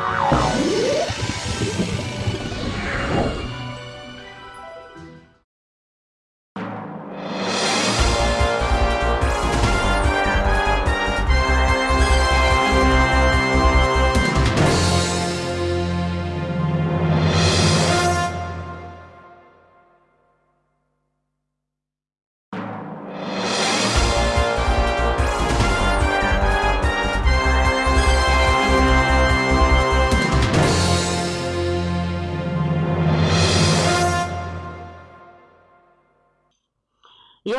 Wow.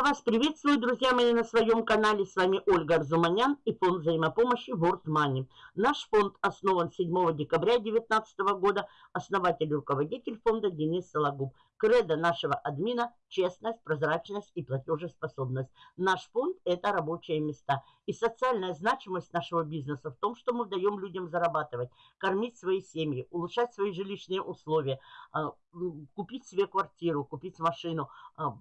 Вас приветствую, друзья мои, на своем канале. С вами Ольга Арзуманян и фонд взаимопомощи World Money. Наш фонд основан 7 декабря 2019 года. Основатель и руководитель фонда Денис Сологуб. Кредо нашего админа – честность, прозрачность и платежеспособность. Наш фонд – это рабочие места. И социальная значимость нашего бизнеса в том, что мы даем людям зарабатывать, кормить свои семьи, улучшать свои жилищные условия, а, купить себе квартиру, купить машину, а,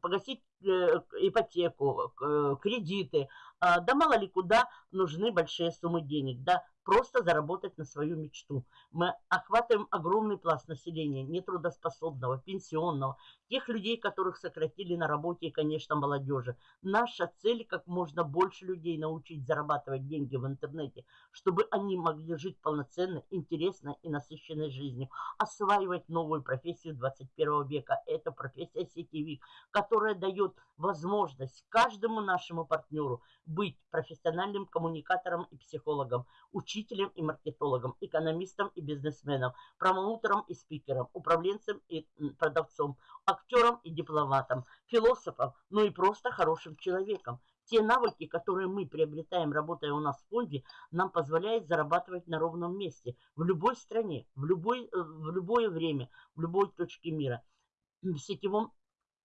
погасить ипотеку, кредиты. А, да мало ли куда нужны большие суммы денег. Да, просто заработать на свою мечту. Мы охватываем огромный пласт населения, нетрудоспособного, пенсионного, тех людей, которых сократили на работе и, конечно, молодежи. Наша цель как можно больше людей научить зарабатывать деньги в интернете, чтобы они могли жить полноценной, интересной и насыщенной жизнью, осваивать новую профессию 21 века. Это профессия сетевик, которая дает возможность каждому нашему партнеру быть профессиональным коммуникатором и психологом, учителем и маркетологом, экономистом и бизнесменом, промоутером и спикером, управленцем и продавцом, актером и дипломатом, философом, ну и просто хорошим человеком. Те навыки, которые мы приобретаем, работая у нас в фонде, нам позволяют зарабатывать на ровном месте, в любой стране, в, любой, э, в любое время, в любой точке мира. В сетевом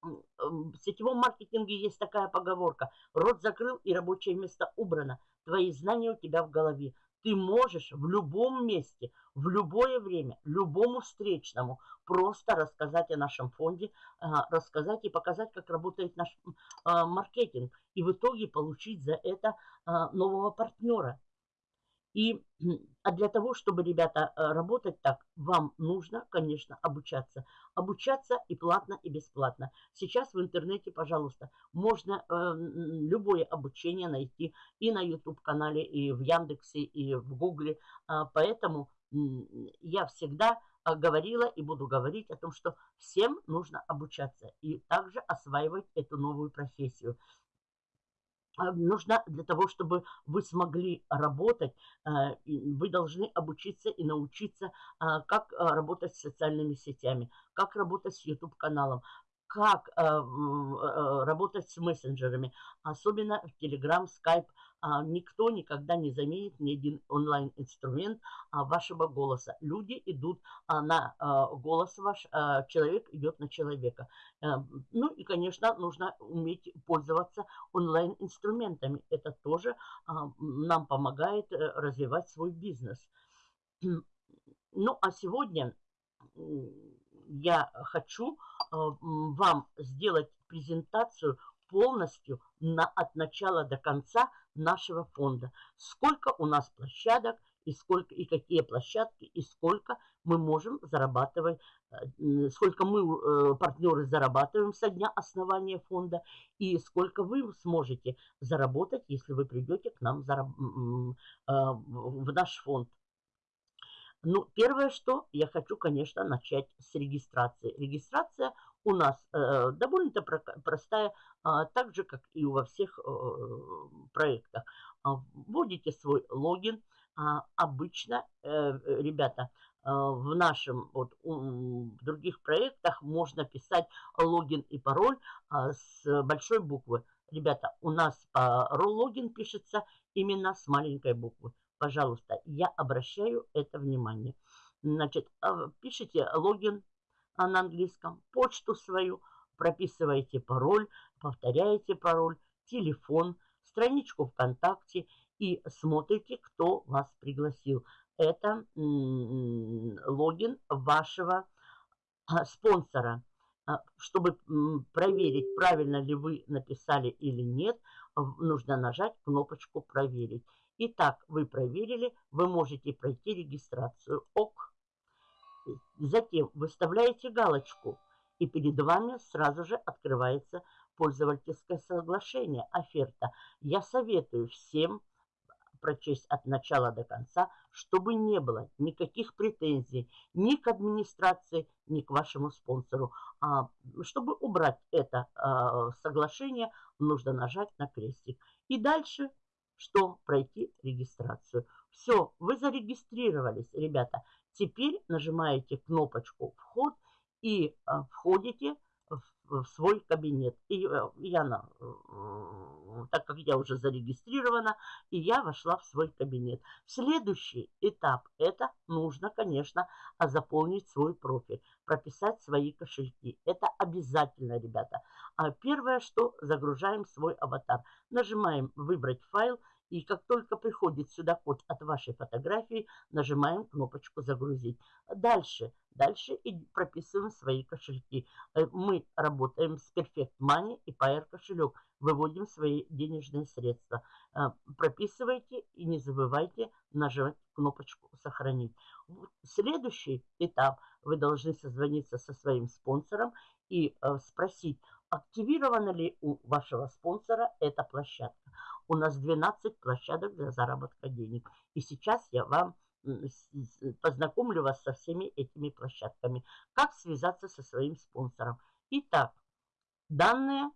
в сетевом маркетинге есть такая поговорка. Рот закрыл и рабочее место убрано. Твои знания у тебя в голове. Ты можешь в любом месте, в любое время, любому встречному просто рассказать о нашем фонде, а, рассказать и показать, как работает наш а, маркетинг. И в итоге получить за это а, нового партнера. И, а для того, чтобы, ребята, э, работать так, вам нужно, конечно, обучаться. Обучаться и платно, и бесплатно. Сейчас в интернете, пожалуйста, можно э, любое обучение найти и на YouTube-канале, и в Яндексе, и в Гугле. А, поэтому я всегда а, говорила и буду говорить о том, что всем нужно обучаться и также осваивать эту новую профессию. А, нужно для того, чтобы вы смогли работать, э, вы должны обучиться и научиться, а, как а, работать с социальными сетями, как работать с YouTube-каналом, как работать с мессенджерами, особенно в Telegram, Skype, а, никто никогда не заменит ни один онлайн-инструмент а, вашего голоса. Люди идут а, на голос ваш, человек идет на человека. Э, ну и, конечно, нужно уметь пользоваться онлайн-инструментами. Это тоже нам помогает э, развивать свой бизнес. Ну, а сегодня я хочу вам сделать презентацию полностью на, от начала до конца нашего фонда. Сколько у нас площадок и сколько и какие площадки и сколько мы можем зарабатывать, э, сколько мы э, партнеры зарабатываем со дня основания фонда и сколько вы сможете заработать, если вы придете к нам э, в наш фонд. Ну, первое, что я хочу, конечно, начать с регистрации. Регистрация у нас э, довольно-то простая, э, так же, как и во всех э, проектах. А, вводите свой логин. А, обычно, э, ребята, э, в нашем, вот, в других проектах можно писать логин и пароль э, с большой буквы. Ребята, у нас пароль логин пишется именно с маленькой буквы. Пожалуйста, я обращаю это внимание. Значит, пишите логин на английском, почту свою, прописываете пароль, повторяете пароль, телефон, страничку ВКонтакте и смотрите, кто вас пригласил. Это логин вашего а, спонсора. А, чтобы проверить, правильно ли вы написали или нет, нужно нажать кнопочку «Проверить». Итак, вы проверили, вы можете пройти регистрацию. ОК. Затем выставляете галочку, и перед вами сразу же открывается пользовательское соглашение, оферта. Я советую всем прочесть от начала до конца, чтобы не было никаких претензий ни к администрации, ни к вашему спонсору. А, чтобы убрать это а, соглашение, нужно нажать на крестик. И дальше что? Пройти регистрацию. Все, вы зарегистрировались, ребята. Теперь нажимаете кнопочку «Вход» и а, входите в свой кабинет. И э, я, так как я уже зарегистрирована, и я вошла в свой кабинет. Следующий этап – это нужно, конечно, заполнить свой профиль, прописать свои кошельки. Это обязательно, ребята. А первое, что загружаем свой аватар. Нажимаем «Выбрать файл», и как только приходит сюда код от вашей фотографии, нажимаем кнопочку «Загрузить». Дальше, дальше и прописываем свои кошельки. Э, мы работаем с Perfect Money и Pair кошелек. Выводим свои денежные средства. Э, прописывайте и не забывайте нажать кнопочку «Сохранить». Следующий этап. Вы должны созвониться со своим спонсором и э, спросить, активирована ли у вашего спонсора эта площадка. У нас 12 площадок для заработка денег. И сейчас я вам познакомлю вас со всеми этими площадками. Как связаться со своим спонсором. Итак, данные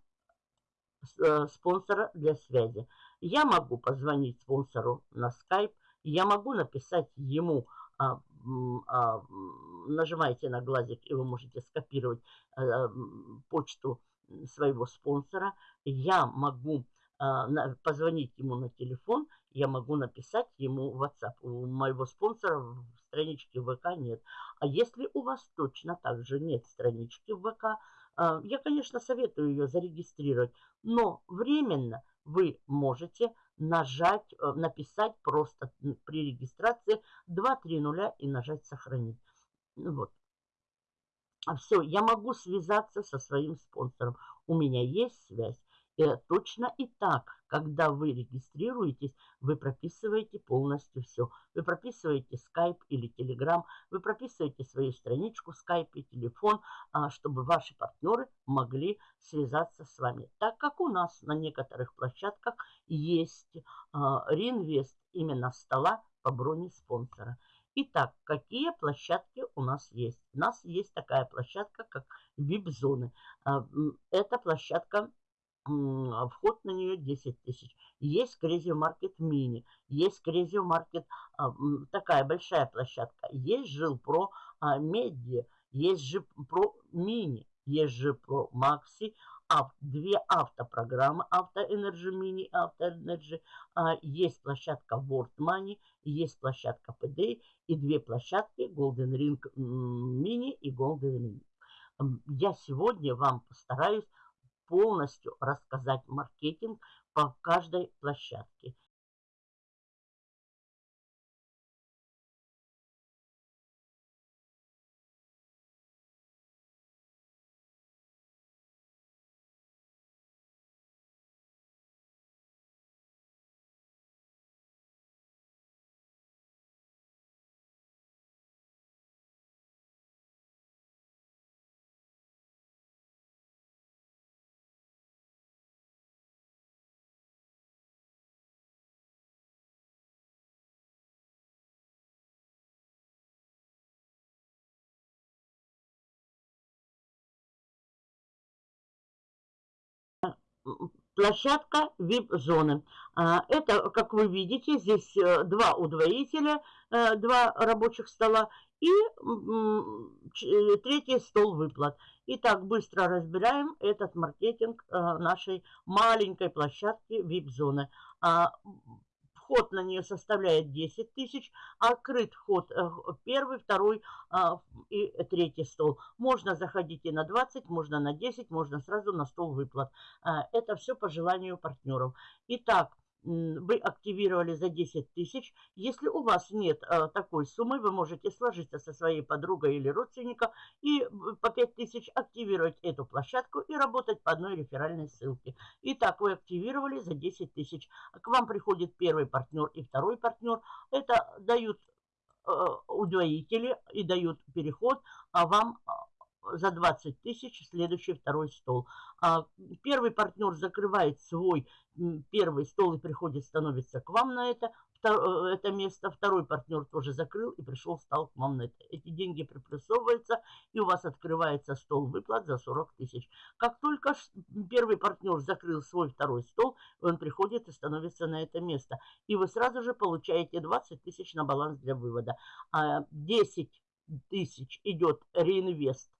э, спонсора для связи. Я могу позвонить спонсору на Skype, я могу написать ему, а, а, нажимаете на глазик, и вы можете скопировать а, почту своего спонсора. Я могу позвонить ему на телефон, я могу написать ему в WhatsApp. У моего спонсора в страничке ВК нет. А если у вас точно так же нет странички в ВК, а, я, конечно, советую ее зарегистрировать, но временно вы можете нажать, э, написать просто при регистрации 2-3 нуля и нажать «Сохранить». Вот. А все, я могу связаться со своим спонсором. У меня есть связь. Э, точно и так, когда вы регистрируетесь, вы прописываете полностью все. Вы прописываете Skype или Telegram, вы прописываете свою страничку Skype и телефон, а, чтобы ваши партнеры могли связаться с вами. Так как у нас на некоторых площадках есть а, реинвест именно стола по броне спонсора. Итак, какие площадки у нас есть? У нас есть такая площадка, как VIP-зоны. А, эта площадка вход на нее 10 тысяч. Есть Crazy Market Mini, есть Crazy Market, а, такая большая площадка. Есть Жилпро а, Медиа, есть Жилпро Мини, есть Жилпро Макси, ав, две автопрограммы, Автоэнерджи Мини, Автоэнерджи, есть площадка World Money, есть площадка PD и две площадки Golden Ring Mini и Golden Ring. Я сегодня вам постараюсь полностью рассказать маркетинг по каждой площадке. Площадка VIP-зоны. А, это, как вы видите, здесь э, два удвоителя, э, два рабочих стола и э, третий стол выплат. Итак, быстро разбираем этот маркетинг нашей маленькой площадки VIP-зоны. А, Вход на нее составляет 10 тысяч, открыт вход э, первый, второй а, и третий стол. Можно заходить и на 20, можно на 10, можно сразу на стол выплат. А, это все по желанию партнеров. Итак, вы активировали за 10 тысяч. Если у вас нет а, такой суммы, вы можете сложиться со своей подругой или родственником и по 5 тысяч активировать эту площадку и работать по одной реферальной ссылке. Итак, вы активировали за 10 тысяч. К вам приходит первый партнер и второй партнер. Это дают э, удвоители и дают переход, а вам за 20 тысяч следующий второй стол. А, первый партнер закрывает свой первый стол и приходит, становится к вам на это, э, это место. Второй партнер тоже закрыл и пришел, стал к вам на это. Эти деньги приплюсовываются, и у вас открывается стол выплат за 40 тысяч. Как только первый партнер закрыл свой второй стол, он приходит и становится на это место. И вы сразу же получаете 20 тысяч на баланс для вывода. 10 а, тысяч идет реинвест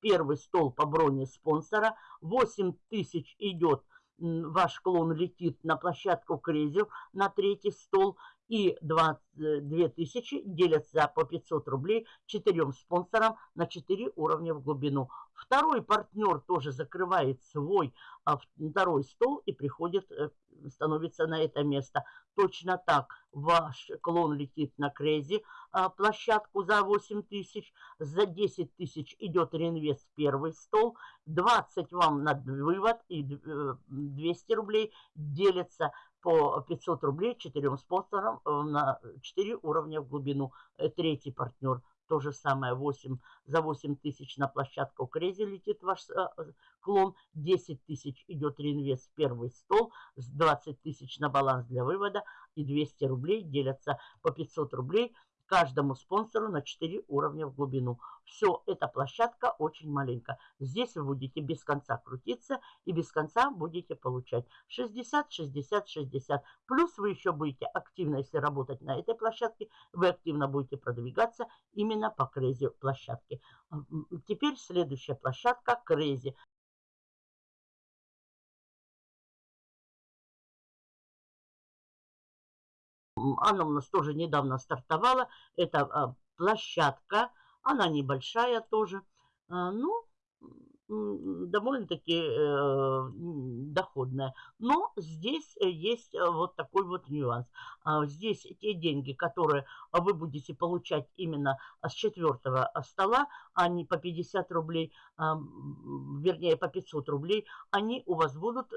первый стол по броне спонсора. 8 тысяч идет, ваш клон летит на площадку Крезил на третий стол. И 22 тысячи делятся по 500 рублей четырем спонсорам на 4 уровня в глубину. Второй партнер тоже закрывает свой а, второй стол и приходит, э, становится на это место. Точно так ваш клон летит на Крези а, площадку за 8 тысяч, за 10 тысяч идет реинвест первый стол, 20 вам на вывод и 200 э, рублей делится по 500 рублей четырем спонсорам э, на 4 уровня в глубину. Третий партнер – то же самое 8, за 8 тысяч на площадку Крези летит ваш э, клон. 10 тысяч идет реинвест в первый стол. 20 тысяч на баланс для вывода. И 200 рублей делятся по 500 рублей каждому спонсору на 4 уровня в глубину. Все, эта площадка очень маленькая. Здесь вы будете без конца крутиться и без конца будете получать 60, 60, 60. Плюс вы еще будете активно, если работать на этой площадке, вы активно будете продвигаться именно по crazy площадке. Теперь следующая площадка crazy. Она у нас тоже недавно стартовала. Это а, площадка. Она небольшая тоже. А, ну, довольно-таки э, доходная. Но здесь есть э, вот такой вот нюанс. А, здесь те деньги, которые вы будете получать именно с четвертого стола, они по 50 рублей, вернее по 500 рублей, они у вас будут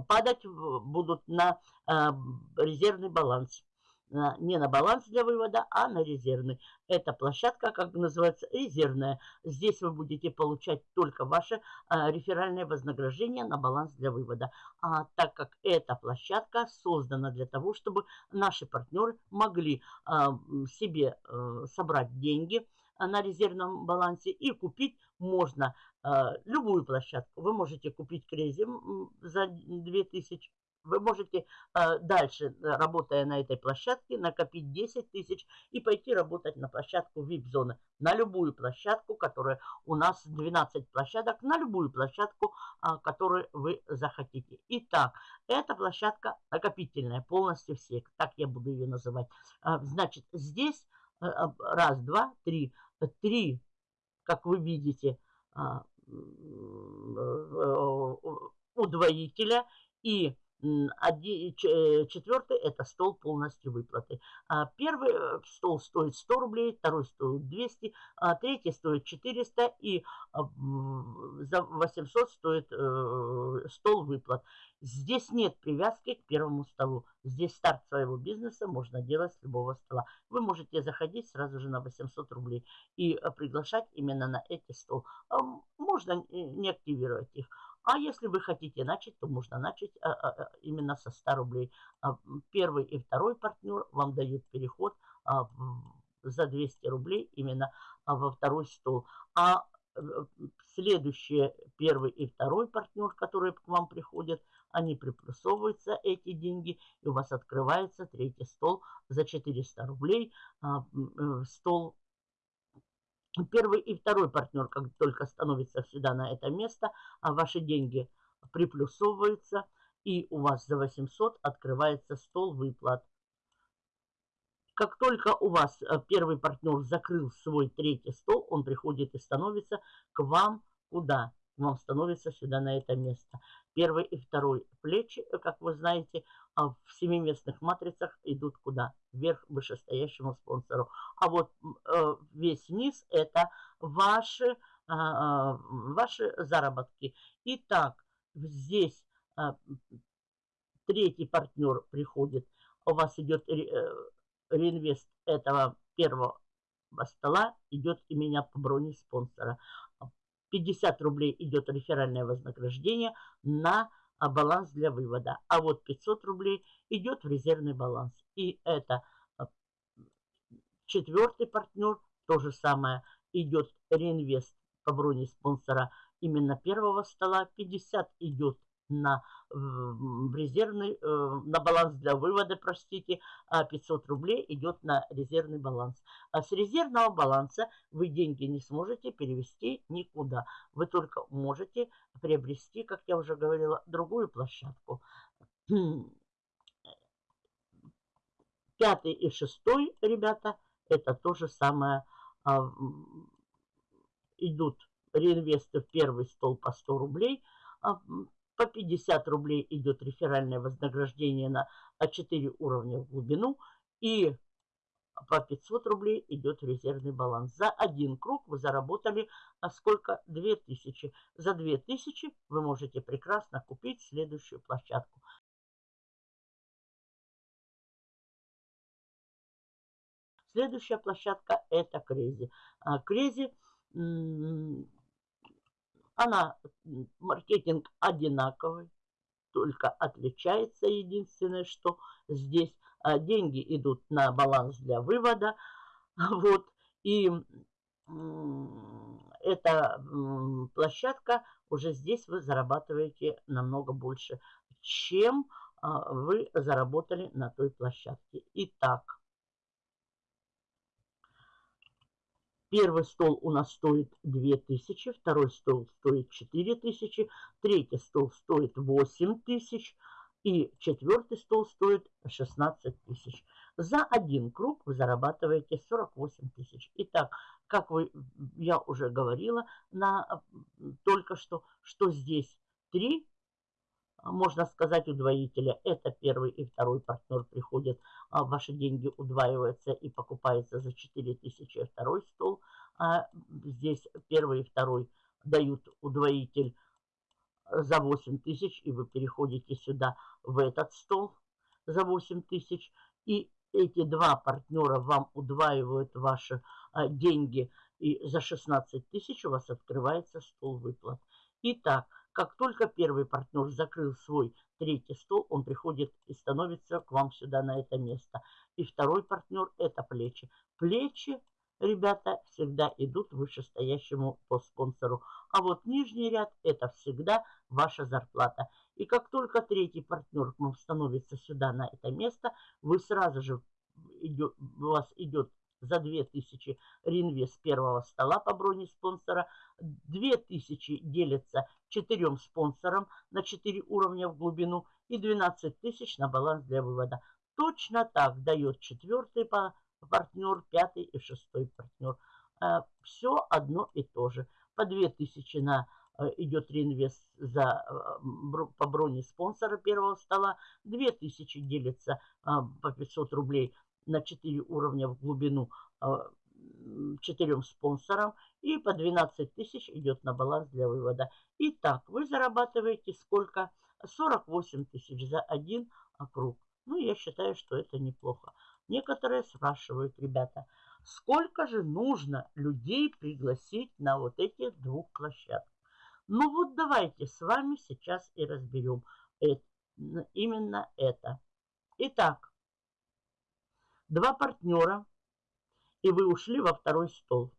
падать будут на э, резервный баланс. Не на баланс для вывода, а на резервный. Эта площадка, как называется, резервная. Здесь вы будете получать только ваше э, реферальное вознаграждение на баланс для вывода. А так как эта площадка создана для того, чтобы наши партнеры могли э, себе собрать деньги, на резервном балансе и купить можно э, любую площадку. Вы можете купить Крези за 2000 вы можете э, дальше, работая на этой площадке, накопить 10 тысяч и пойти работать на площадку VIP-зоны. На любую площадку, которая у нас 12 площадок, на любую площадку, э, которую вы захотите. Итак, эта площадка накопительная, полностью все, так я буду ее называть. Э, значит, здесь э, раз, два, три три, как вы видите, а, э, удвоителя и Э, четвертый – это стол полностью выплаты. А, первый э, стол стоит 100 рублей, второй стоит 200, а третий стоит 400 и а, за 800 стоит э, стол выплат. Здесь нет привязки к первому столу. Здесь старт своего бизнеса можно делать с любого стола. Вы можете заходить сразу же на 800 рублей и приглашать именно на эти стол. Можно не активировать их. А если вы хотите начать, то можно начать а, а, а, именно со 100 рублей. Первый и второй партнер вам дают переход за 200 рублей именно во второй стол. А э, следующие первый и второй партнер, которые к вам приходят, они приплюсовываются, эти деньги, и у вас открывается третий стол за 400 рублей. Э, стол Первый и второй партнер, как только становится сюда на это место, а ваши деньги приплюсовываются, и у вас за 800 открывается стол выплат. Как только у вас э, первый партнер закрыл свой третий стол, он приходит и становится к вам куда? вам становится сюда на это место. Первый и второй плечи, как вы знаете, а в семиместных матрицах идут куда? Вверх вышестоящему спонсору. А вот э, весь низ это ваши, а, ваши заработки. Итак, здесь третий партнер приходит, у вас идет реинвест этого первого стола, идет и меня по броне спонсора. 50 рублей идет реферальное вознаграждение на баланс для вывода. А вот 500 рублей идет в резервный баланс. И это а, четвертый партнер, то же самое, идет реинвест по броне спонсора именно первого стола. 50 идет на в резервный, э, на баланс для вывода, простите, а 500 рублей идет на резервный баланс. А с резервного баланса вы деньги не сможете перевести никуда. Вы только можете приобрести, как я уже говорила, другую площадку. Пятый и шестой, ребята, это то же самое. А, идут реинвесты в первый стол по 100 рублей, а, по 50 рублей идет реферальное вознаграждение на 4 уровня в глубину. И по 500 рублей идет резервный баланс. За один круг вы заработали а сколько? 2000. За 2000 вы можете прекрасно купить следующую площадку. Следующая площадка это Крези. Крези она, маркетинг одинаковый, только отличается единственное, что здесь а, деньги идут на баланс для вывода. Вот, и эта площадка, уже здесь вы зарабатываете намного больше, чем а, вы заработали на той площадке. Итак, Первый стол у нас стоит 2000, второй стол стоит 4000, третий стол стоит 8000 и четвертый стол стоит 16 тысяч. За один круг вы зарабатываете 48 тысяч. Итак, как вы, я уже говорила на, только что, что здесь 3 можно сказать, удвоителя. Это первый и второй партнер приходят, а ваши деньги удваиваются и покупается за 4000 второй стол. А здесь первый и второй дают удвоитель за 8 тысяч, и вы переходите сюда в этот стол за 8 тысяч. И эти два партнера вам удваивают ваши а, деньги, и за 16 тысяч у вас открывается стол выплат. Итак, как только первый партнер закрыл свой третий стол, он приходит и становится к вам сюда на это место. И второй партнер – это плечи. Плечи, ребята, всегда идут вышестоящему по спонсору. А вот нижний ряд – это всегда ваша зарплата. И как только третий партнер к вам становится сюда на это место, вы сразу же, идет, у вас идет за 2000 реинвест первого стола по броне спонсора. 2000 делится четырем спонсорам на 4 уровня в глубину и 12 тысяч на баланс для вывода. Точно так дает четвертый партнер, пятый и шестой партнер. Э, Все одно и то же. По 2000 на э, идет реинвест за, э, по броне спонсора первого стола. 2000 делится по 500 рублей на 4 уровня в глубину а, четырем спонсорам и по 12 тысяч идет на баланс для вывода. Итак, вы зарабатываете сколько? 48 тысяч за один круг. Ну, я считаю, что это неплохо. Некоторые спрашивают, ребята, сколько же нужно людей пригласить на вот эти двух площадках? Ну вот давайте с вами сейчас и разберем это, именно это. Итак, два партнера, и вы ушли во второй стол.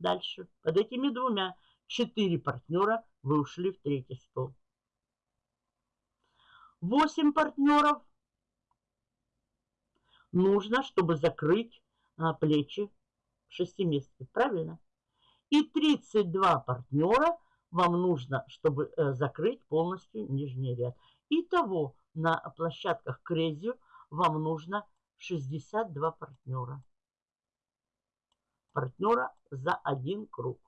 Дальше. Под этими двумя четыре партнера вы ушли в третий стол. Восемь партнеров нужно, чтобы закрыть а, плечи шестиместки. Правильно? И 32 партнера вам нужно, чтобы э, закрыть полностью нижний ряд. Итого на площадках Крезию вам нужно 62 партнера. Партнера за один круг.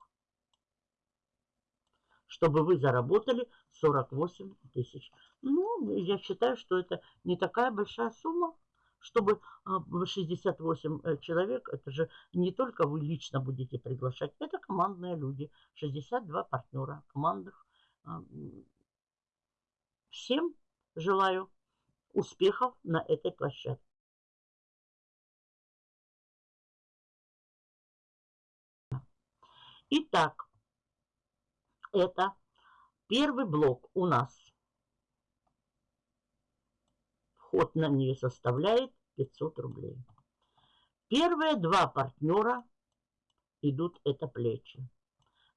чтобы вы заработали 48 тысяч. Ну, я считаю, что это не такая большая сумма, чтобы 68 а, э, человек, это же не только вы лично будете приглашать, это командные люди, 62 партнера командных. А, всем желаю успехов на этой площадке. Итак, это первый блок у нас. Вход на нее составляет 500 рублей. Первые два партнера идут это плечи.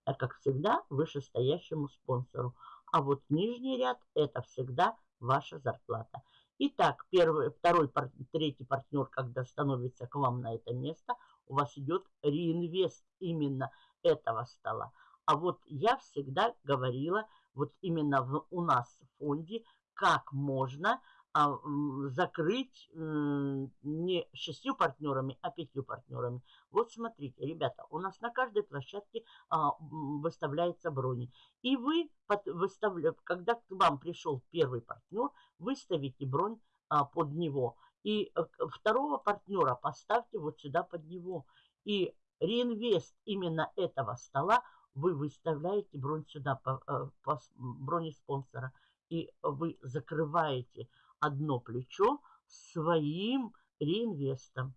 А как всегда вышестоящему спонсору. А вот нижний ряд это всегда ваша зарплата. Итак, первый, второй, третий партнер, когда становится к вам на это место, у вас идет реинвест именно этого стола. А вот я всегда говорила, вот именно в, у нас в фонде, как можно а, закрыть не шестью партнерами, а пятью партнерами. Вот смотрите, ребята, у нас на каждой площадке а, выставляется брони. И вы, под, выставля, когда к вам пришел первый партнер, выставите бронь а, под него. И э, второго партнера поставьте вот сюда под него. И реинвест именно этого стола вы выставляете бронь сюда по, э, по броне спонсора. И вы закрываете одно плечо своим реинвестом.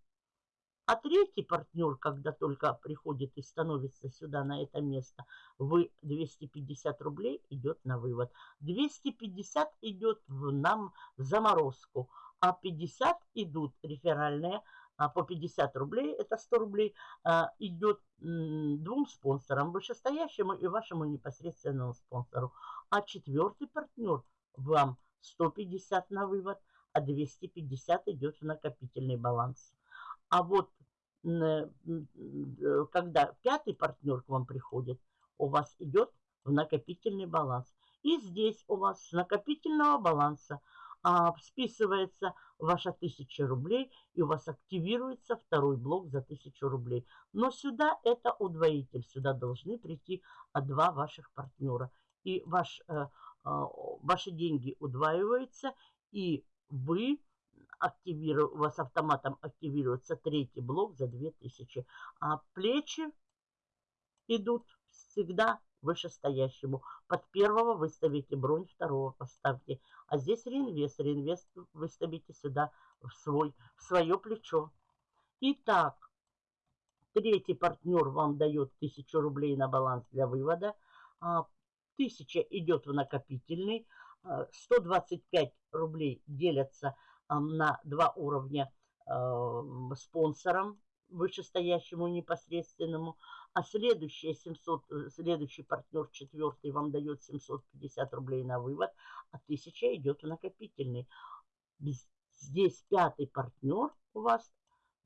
А третий партнер, когда только приходит и становится сюда на это место, вы 250 рублей идет на вывод. 250 идет в нам заморозку, а 50 идут реферальные а по 50 рублей, это 100 рублей, а, идет двум спонсорам, вышестоящему и вашему непосредственному спонсору. А четвертый партнер вам 150 на вывод, а 250 идет в накопительный баланс. А вот э, когда пятый партнер к вам приходит, у вас идет в накопительный баланс. И здесь у вас с накопительного баланса а, списывается ваша 1000 рублей, и у вас активируется второй блок за 1000 рублей. Но сюда это удвоитель, сюда должны прийти а, два ваших партнера. И ваш э, а, ваши деньги удваиваются, и вы активиру, у вас автоматом активируется третий блок за 2000. А плечи идут всегда вышестоящему. Под первого выставите бронь, второго поставьте. А здесь реинвест. Реинвест выставите сюда в, свой, в свое плечо. Итак, третий партнер вам дает 1000 рублей на баланс для вывода. А 1000 идет в накопительный, 125 э, рублей делятся на два уровня э, спонсорам вышестоящему непосредственному, а следующий 700, э, следующий партнер четвертый вам дает 750 рублей на вывод, а 1000 идет в накопительный. Здесь пятый партнер у вас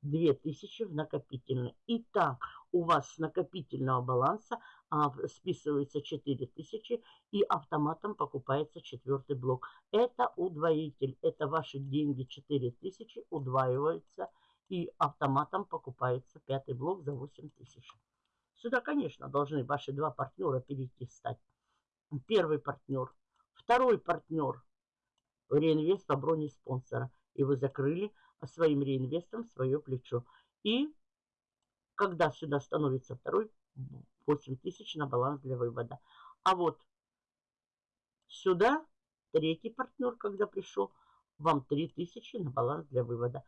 2000 в накопительный. Итак, у вас с накопительного баланса а, списывается 4000 и автоматом покупается четвертый блок. Это удвоитель. Это ваши деньги 4000 удваиваются и автоматом покупается пятый блок за 8000. Сюда, конечно, должны ваши два партнера перейти стать. Первый партнер, второй партнер, реинвест по броне спонсора. И вы закрыли своим реинвестом свое плечо. И когда сюда становится второй, 8 тысяч на баланс для вывода. А вот сюда третий партнер, когда пришел, вам 3 тысячи на баланс для вывода.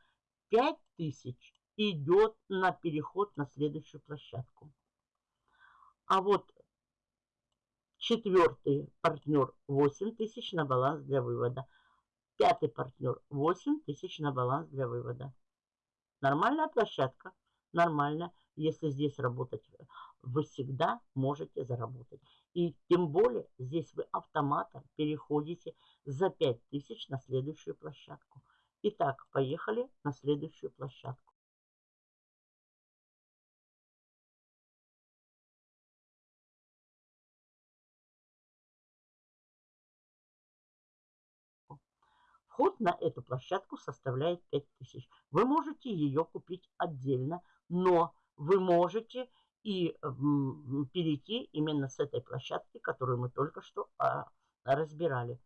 5 тысяч идет на переход на следующую площадку. А вот четвертый партнер 8 тысяч на баланс для вывода. Пятый партнер 8 тысяч на баланс для вывода. Нормальная площадка, нормально. Если здесь работать, вы всегда можете заработать. И тем более здесь вы автоматом переходите за 5000 на следующую площадку. Итак, поехали на следующую площадку. Вход на эту площадку составляет 5000. Вы можете ее купить отдельно, но вы можете и перейти именно с этой площадки, которую мы только что а, разбирали.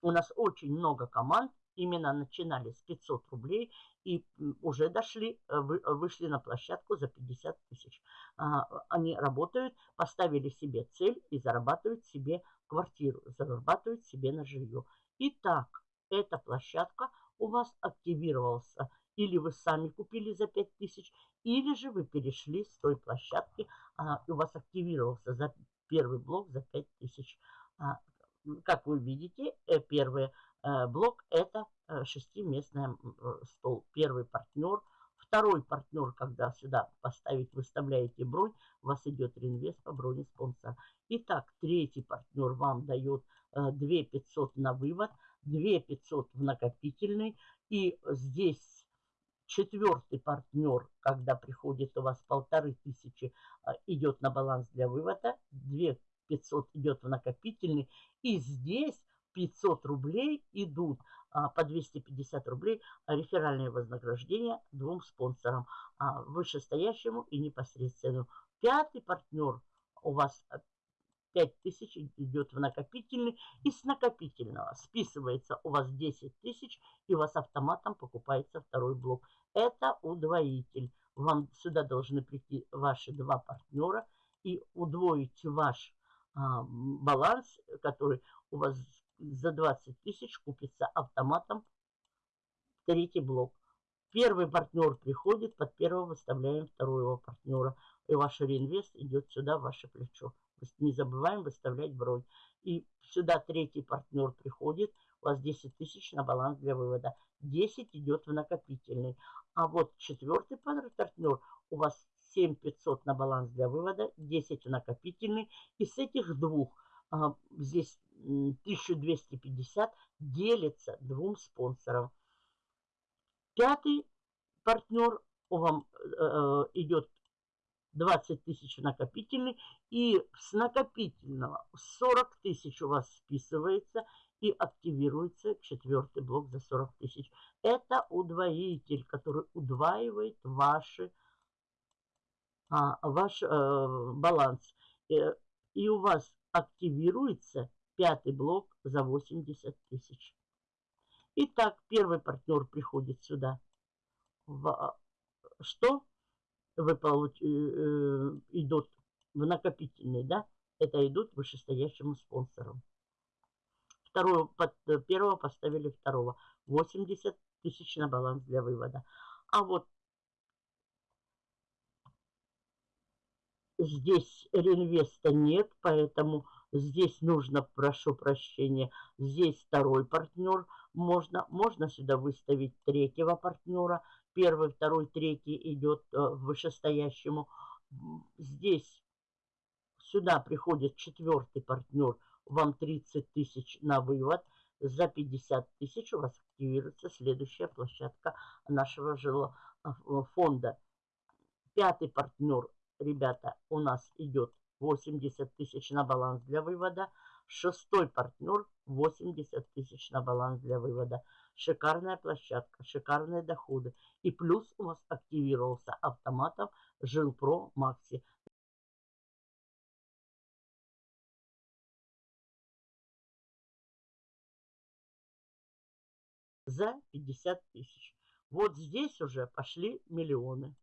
У нас очень много команд, именно начинали с 500 рублей и уже дошли, э, вышли на площадку за 50 тысяч. А, они работают, поставили себе цель и зарабатывают себе квартиру, зарабатывают себе на жилье. Итак, эта площадка у вас активировался или вы сами купили за 5000, или же вы перешли с той площадки, а, у вас активировался за первый блок за 5000. А, как вы видите, э, первый э, блок это э, шестиместный стол. Первый партнер, второй партнер, когда сюда поставить, выставляете бронь, у вас идет реинвест по броне спонсора. Итак, третий партнер вам дает 2500 на вывод, 2500 в накопительный. И здесь Четвертый партнер, когда приходит у вас полторы тысячи, а, идет на баланс для вывода, 2 500 идет в накопительный. И здесь 500 рублей идут а, по 250 рублей реферальное вознаграждение двум спонсорам, а, вышестоящему и непосредственному. Пятый партнер у вас 5000 идет в накопительный. И с накопительного списывается у вас 10 тысяч, и у вас автоматом покупается второй блок. Это удвоитель. Вам сюда должны прийти ваши два партнера и удвоить ваш а, баланс, который у вас за 20 тысяч купится автоматом третий блок. Первый партнер приходит, под первого выставляем второго партнера. И ваш реинвест идет сюда, в ваше плечо. Не забываем выставлять бронь. И сюда третий партнер приходит, у вас 10 тысяч на баланс для вывода. 10 идет в накопительный. А вот четвертый партнер у вас 7500 на баланс для вывода, 10 в накопительный. И с этих двух а, здесь 1250 делится двум спонсорам. Пятый партнер у вам э, э идет 20 тысяч накопительный. И с накопительного 40 тысяч у вас списывается и активируется четвертый блок за 40 тысяч. Это удвоитель, который удваивает ваши, а, ваш э, баланс. И, э, и у вас активируется пятый блок за 80 тысяч. Итак, первый партнер приходит сюда. В, что? Вы получ... Э, э, идут в накопительный, да, это идут вышестоящему спонсору. Второго, под, первого поставили второго. 80 тысяч на баланс для вывода. А вот здесь реинвеста нет, поэтому здесь нужно, прошу прощения, здесь второй партнер. Можно, можно сюда выставить третьего партнера первый, второй, третий идет э, вышестоящему. Здесь сюда приходит четвертый партнер, вам 30 тысяч на вывод. За 50 тысяч у вас активируется следующая площадка нашего жилого э, фонда. Пятый партнер, ребята, у нас идет 80 тысяч на баланс для вывода. Шестой партнер 80 тысяч на баланс для вывода. Шикарная площадка, шикарные доходы. И плюс у вас активировался автоматом Жилпро Макси. За 50 тысяч. Вот здесь уже пошли миллионы.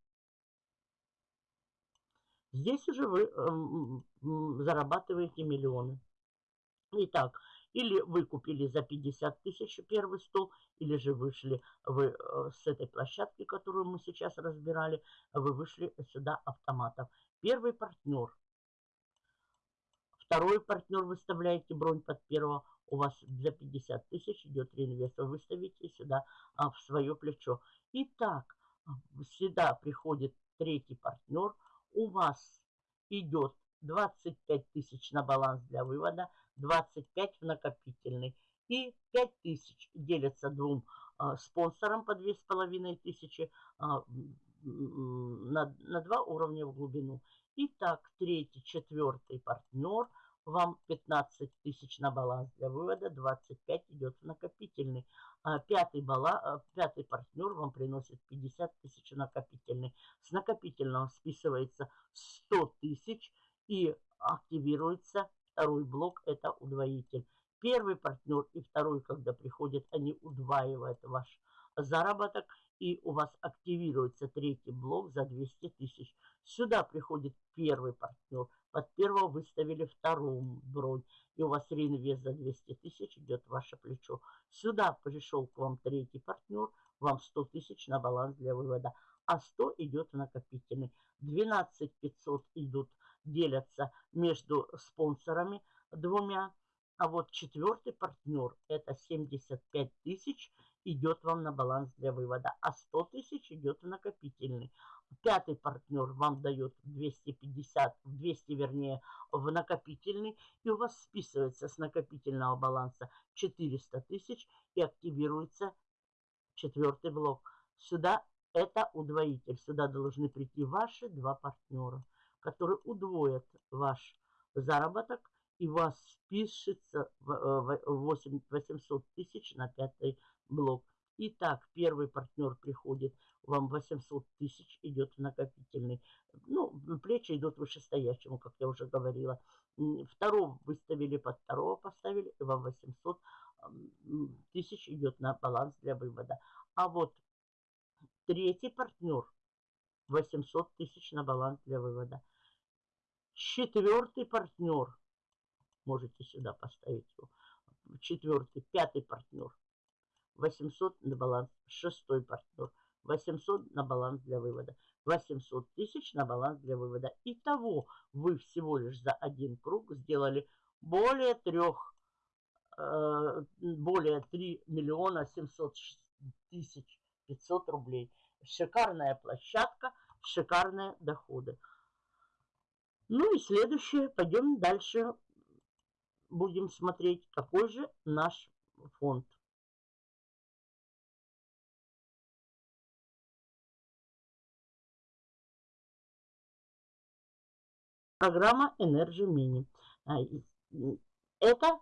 Здесь уже вы э, зарабатываете миллионы. Итак, или вы купили за 50 тысяч первый стол, или же вышли вы э, с этой площадки, которую мы сейчас разбирали, вы вышли сюда автоматом. Первый партнер. Второй партнер выставляете бронь под первого. У вас за 50 тысяч идет реинвест. Вы выставите сюда а, в свое плечо. Итак, сюда приходит третий партнер. У вас идет 25 тысяч на баланс для вывода, 25 в накопительный. И 5 тысяч делятся двум а, спонсорам по 2500 а, на, на два уровня в глубину. Итак, третий, четвертый партнер вам 15 тысяч на баланс для вывода, 25 идет в накопительный. А пятый, бала, а, пятый партнер вам приносит 50 тысяч накопительный. С накопительного списывается 100 тысяч и активируется второй блок, это удвоитель. Первый партнер и второй, когда приходят, они удваивают ваш заработок, и у вас активируется третий блок за 200 тысяч. Сюда приходит первый партнер, под первого выставили вторую бронь, и у вас реинвест за 200 тысяч идет в ваше плечо. Сюда пришел к вам третий партнер, вам 100 тысяч на баланс для вывода, а 100 идет в накопительный. 12 500 идут, делятся между спонсорами двумя, а вот четвертый партнер, это 75 тысяч, идет вам на баланс для вывода, а 100 тысяч идет в накопительный. Пятый партнер вам дает 250, 200 вернее, в накопительный, и у вас списывается с накопительного баланса 400 тысяч и активируется четвертый блок. Сюда это удвоитель. Сюда должны прийти ваши два партнера, которые удвоят ваш заработок, и вас спишется 800 э, тысяч на пятый блок. Итак, первый партнер приходит, вам 800 тысяч идет в накопительный. Ну, плечи идут вышестоящему, как я уже говорила. Второго выставили, под второго поставили, и вам 800 тысяч идет на баланс для вывода. А вот третий партнер 800 тысяч на баланс для вывода. Четвертый партнер, можете сюда поставить его, четвертый, пятый партнер 800 на баланс. Шестой партнер. 800 на баланс для вывода. 800 тысяч на баланс для вывода. Итого вы всего лишь за один круг сделали более трех, э, более 3 миллиона 700 тысяч 500 рублей. Шикарная площадка, шикарные доходы. Ну и следующее, пойдем дальше. Будем смотреть, какой же наш фонд. программа Energy Mini. А, это,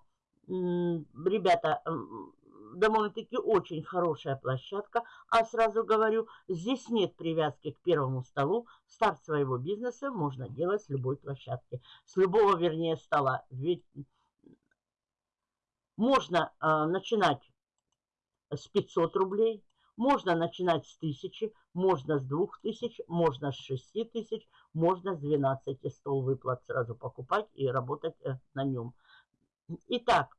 ребята, довольно-таки очень хорошая площадка. А сразу говорю, здесь нет привязки к первому столу. Старт своего бизнеса можно делать с любой площадки. С любого, вернее, стола. Ведь можно э, начинать с 500 рублей, можно начинать с 1000, можно с 2000, можно с 6000, можно с 12 стол выплат сразу покупать и работать э, на нем. Итак,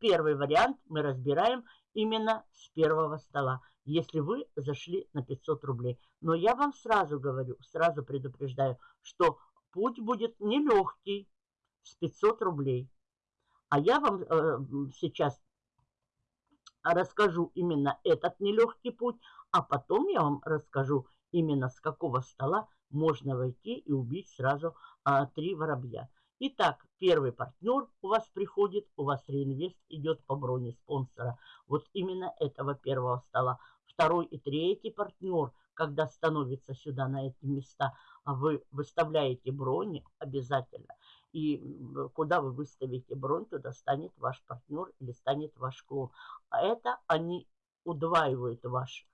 первый вариант мы разбираем именно с первого стола, если вы зашли на 500 рублей. Но я вам сразу говорю, сразу предупреждаю, что путь будет нелегкий с 500 рублей. А я вам э, сейчас расскажу именно этот нелегкий путь, а потом я вам расскажу именно с какого стола можно войти и убить сразу а, три воробья. Итак, первый партнер у вас приходит, у вас реинвест идет по броне спонсора. Вот именно этого первого стола. Второй и третий партнер, когда становится сюда на эти места, а вы выставляете брони обязательно. И куда вы выставите бронь, туда станет ваш партнер или станет ваш клон. А это они удваивают ваш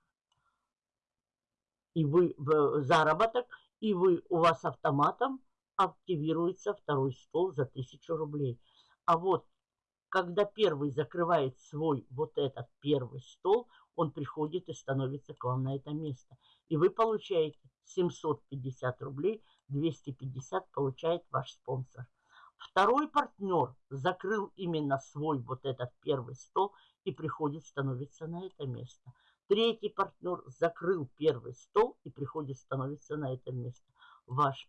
и вы заработок, и вы у вас автоматом активируется второй стол за 1000 рублей. А вот когда первый закрывает свой вот этот первый стол, он приходит и становится к вам на это место. И вы получаете 750 рублей, 250 получает ваш спонсор. Второй партнер закрыл именно свой вот этот первый стол и приходит, становится на это место. Третий партнер закрыл первый стол и приходит, становится на это место. Ваш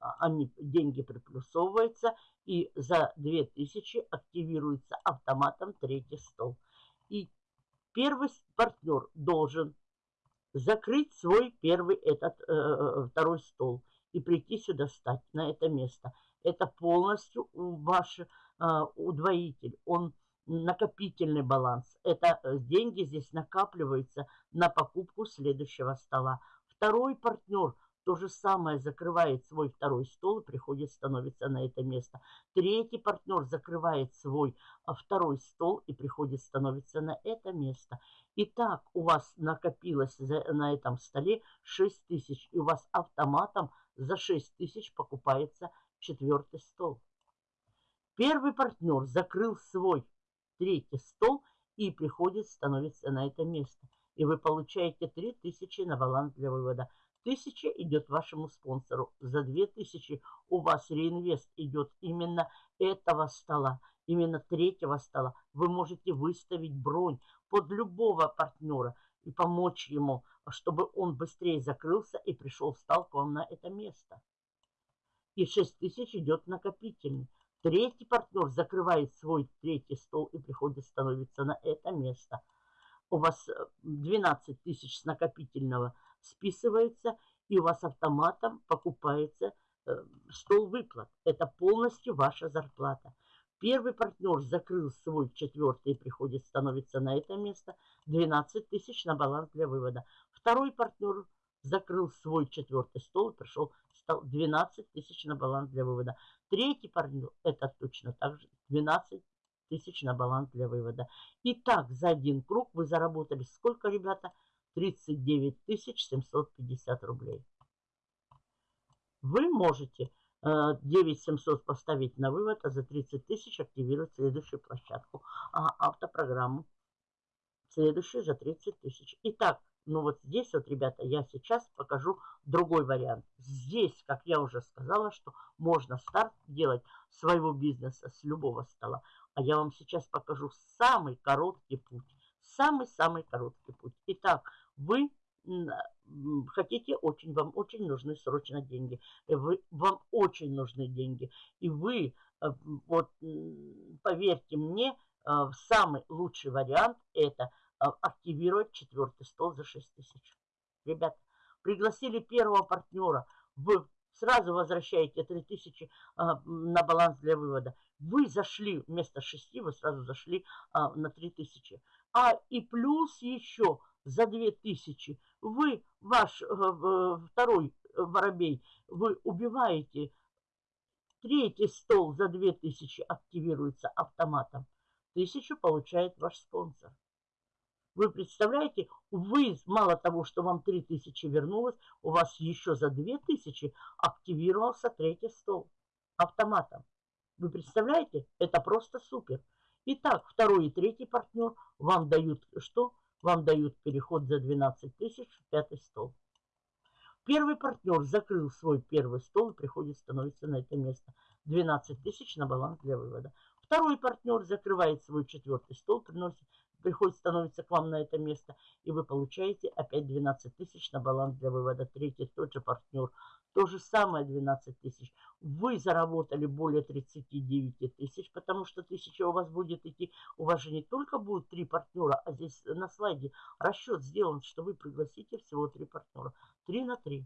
они, деньги приплюсовываются и за 2000 активируется автоматом третий стол. И первый партнер должен закрыть свой первый этот э второй стол и прийти сюда стать на это место. Это полностью ваш э, удвоитель. Он накопительный баланс. Это э, деньги здесь накапливаются на покупку следующего стола. Второй партнер то же самое закрывает свой второй стол и приходит, становится на это место. Третий партнер закрывает свой а, второй стол и приходит, становится на это место. Итак, у вас накопилось на этом столе 6 тысяч, и у вас автоматом за 6 тысяч покупается четвертый стол. Первый партнер закрыл свой третий стол и приходит, становится на это место. И вы получаете 3000 на баланс для вывода. 1000 идет вашему спонсору. За 2000 у вас реинвест идет именно этого стола, именно третьего стола. Вы можете выставить бронь под любого партнера и помочь ему, чтобы он быстрее закрылся и пришел, встал к вам на это место. И 6000 идет накопительный. Третий партнер закрывает свой третий стол и приходит, становится на это место. У вас 12 э, тысяч с накопительного списывается, и у вас автоматом покупается э, стол выплат. Это полностью ваша зарплата. Первый партнер закрыл свой четвертый и приходит, становится на это место. 12 тысяч на баланс для вывода. Второй партнер закрыл свой четвертый стол и пришел, стал 12 тысяч на баланс для вывода. Третий партнер, это точно так же, 12 тысяч на баланс для вывода. Итак, за один круг вы заработали сколько, ребята? 39 750 рублей. Вы можете 9700 э, поставить на вывод, а за 30 тысяч активировать следующую площадку, а автопрограмму. Следующую за 30 тысяч. Итак, ну вот здесь вот, ребята, я сейчас покажу другой вариант. Здесь, как я уже сказала, что можно старт делать своего бизнеса с любого стола. А я вам сейчас покажу самый короткий путь. Самый-самый короткий путь. Итак, вы хотите очень, вам очень нужны срочно деньги. Вы, вам очень нужны деньги. И вы, э, вот поверьте мне, э, самый лучший вариант это – активировать четвертый стол за 6 тысяч. Ребята, пригласили первого партнера, вы сразу возвращаете 3000 а, на баланс для вывода. Вы зашли вместо 6, вы сразу зашли на 3000. А и плюс еще за 2000 вы, ваш а, второй воробей, вы убиваете третий стол за 2000 активируется автоматом. Тысячу получает ваш спонсор. Вы представляете, вы, мало того, что вам 3000 вернулось, у вас еще за 2000 активировался третий стол автоматом. Вы представляете? Это просто супер. Итак, второй и третий партнер вам дают что? Вам дают переход за 12 тысяч в пятый стол. Первый партнер закрыл свой первый стол и приходит, становится на это место. 12 тысяч на баланс для вывода. Второй партнер закрывает свой четвертый стол, приносит приходит, становится к вам на это место, и вы получаете опять 12 тысяч на баланс для вывода. Третий тот же партнер. То же самое 12 тысяч. Вы заработали более 39 тысяч, потому что тысяча у вас будет идти. У вас же не только будут три партнера, а здесь на слайде расчет сделан, что вы пригласите всего три партнера. Три на три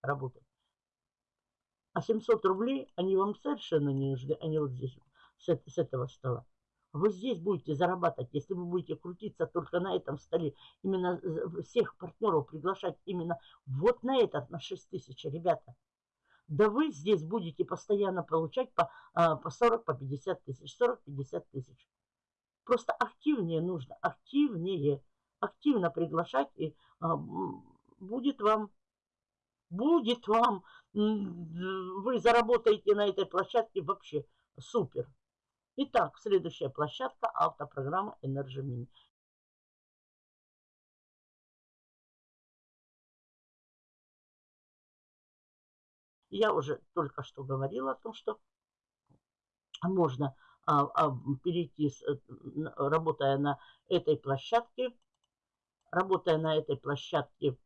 работать. А 700 рублей, они вам совершенно не нужны. Они вот здесь, с, с этого стола. Вы здесь будете зарабатывать, если вы будете крутиться только на этом столе. Именно всех партнеров приглашать именно вот на этот, на 6 тысяч, ребята. Да вы здесь будете постоянно получать по, а, по 40, по 50 тысяч, 40-50 тысяч. Просто активнее нужно, активнее, активно приглашать, и а, будет вам, будет вам, вы заработаете на этой площадке вообще супер. Итак, следующая площадка автопрограмма Energy Mini. Я уже только что говорила о том, что можно а, а, перейти, с, э, работая на этой площадке, работая на этой площадке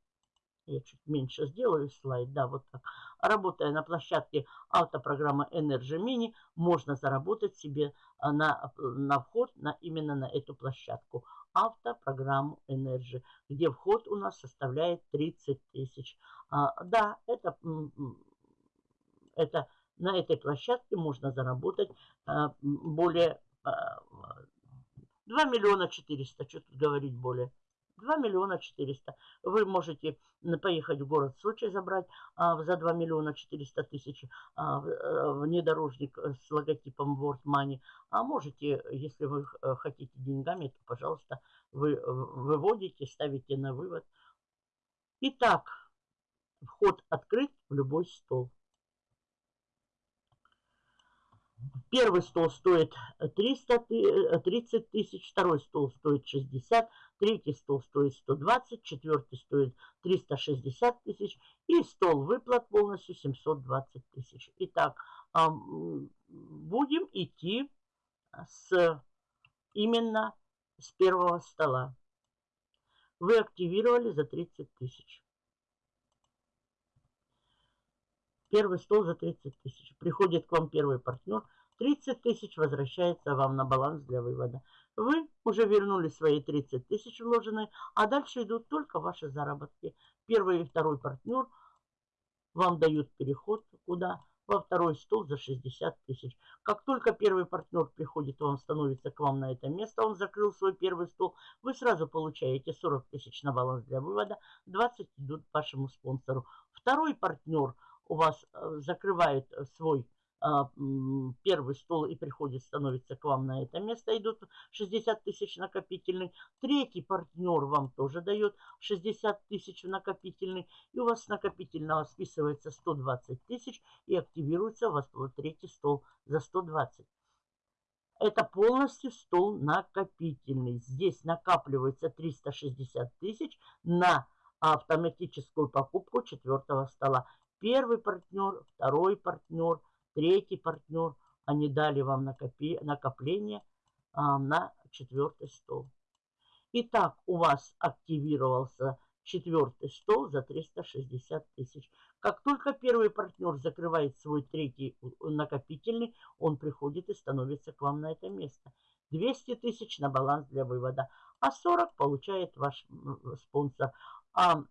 я чуть меньше сделаю слайд, да, вот так. Работая на площадке автопрограммы Energy Mini, можно заработать себе а, на, на вход на, именно на эту площадку. Автопрограмму Energy, где вход у нас составляет 30 тысяч. А, да, это, это на этой площадке можно заработать а, более а, 2 миллиона 400, что тут говорить более. 2 миллиона 400. Вы можете поехать в город Сочи забрать а, за 2 миллиона 400 тысяч а, э, внедорожник с логотипом World Money. А можете, если вы э, хотите деньгами, то, пожалуйста, вы э, выводите, ставите на вывод. Итак, вход открыт в любой стол. Первый стол стоит 300, 30 э, тысяч, второй стол стоит 60, третий стол стоит 120, четвертый стоит 360 тысяч и стол выплат полностью 720 тысяч. Итак, будем идти с именно с первого стола. Вы активировали за 30 тысяч. Первый стол за 30 тысяч. Приходит к вам первый партнер. 30 тысяч возвращается вам на баланс для вывода. Вы уже вернули свои 30 тысяч вложенные, а дальше идут только ваши заработки. Первый и второй партнер вам дают переход куда? во второй стол за 60 тысяч. Как только первый партнер приходит, он становится к вам на это место, он закрыл свой первый стол, вы сразу получаете 40 тысяч на баланс для вывода, 20 идут вашему спонсору. Второй партнер у вас э, закрывает свой а, первый стол и приходит, становится к вам на это место, идут 60 тысяч накопительный. Третий партнер вам тоже дает 60 тысяч накопительный. И у вас накопительного списывается 120 тысяч и активируется у вас третий стол за 120. Это полностью стол накопительный. Здесь накапливается 360 тысяч на автоматическую покупку четвертого стола. Первый партнер, второй партнер – третий партнер, они дали вам накопи, накопление а, на четвертый стол. Итак, у вас активировался четвертый стол за 360 тысяч. Как только первый партнер закрывает свой третий накопительный, он приходит и становится к вам на это место. 200 тысяч на баланс для вывода, а 40 получает ваш спонсор. А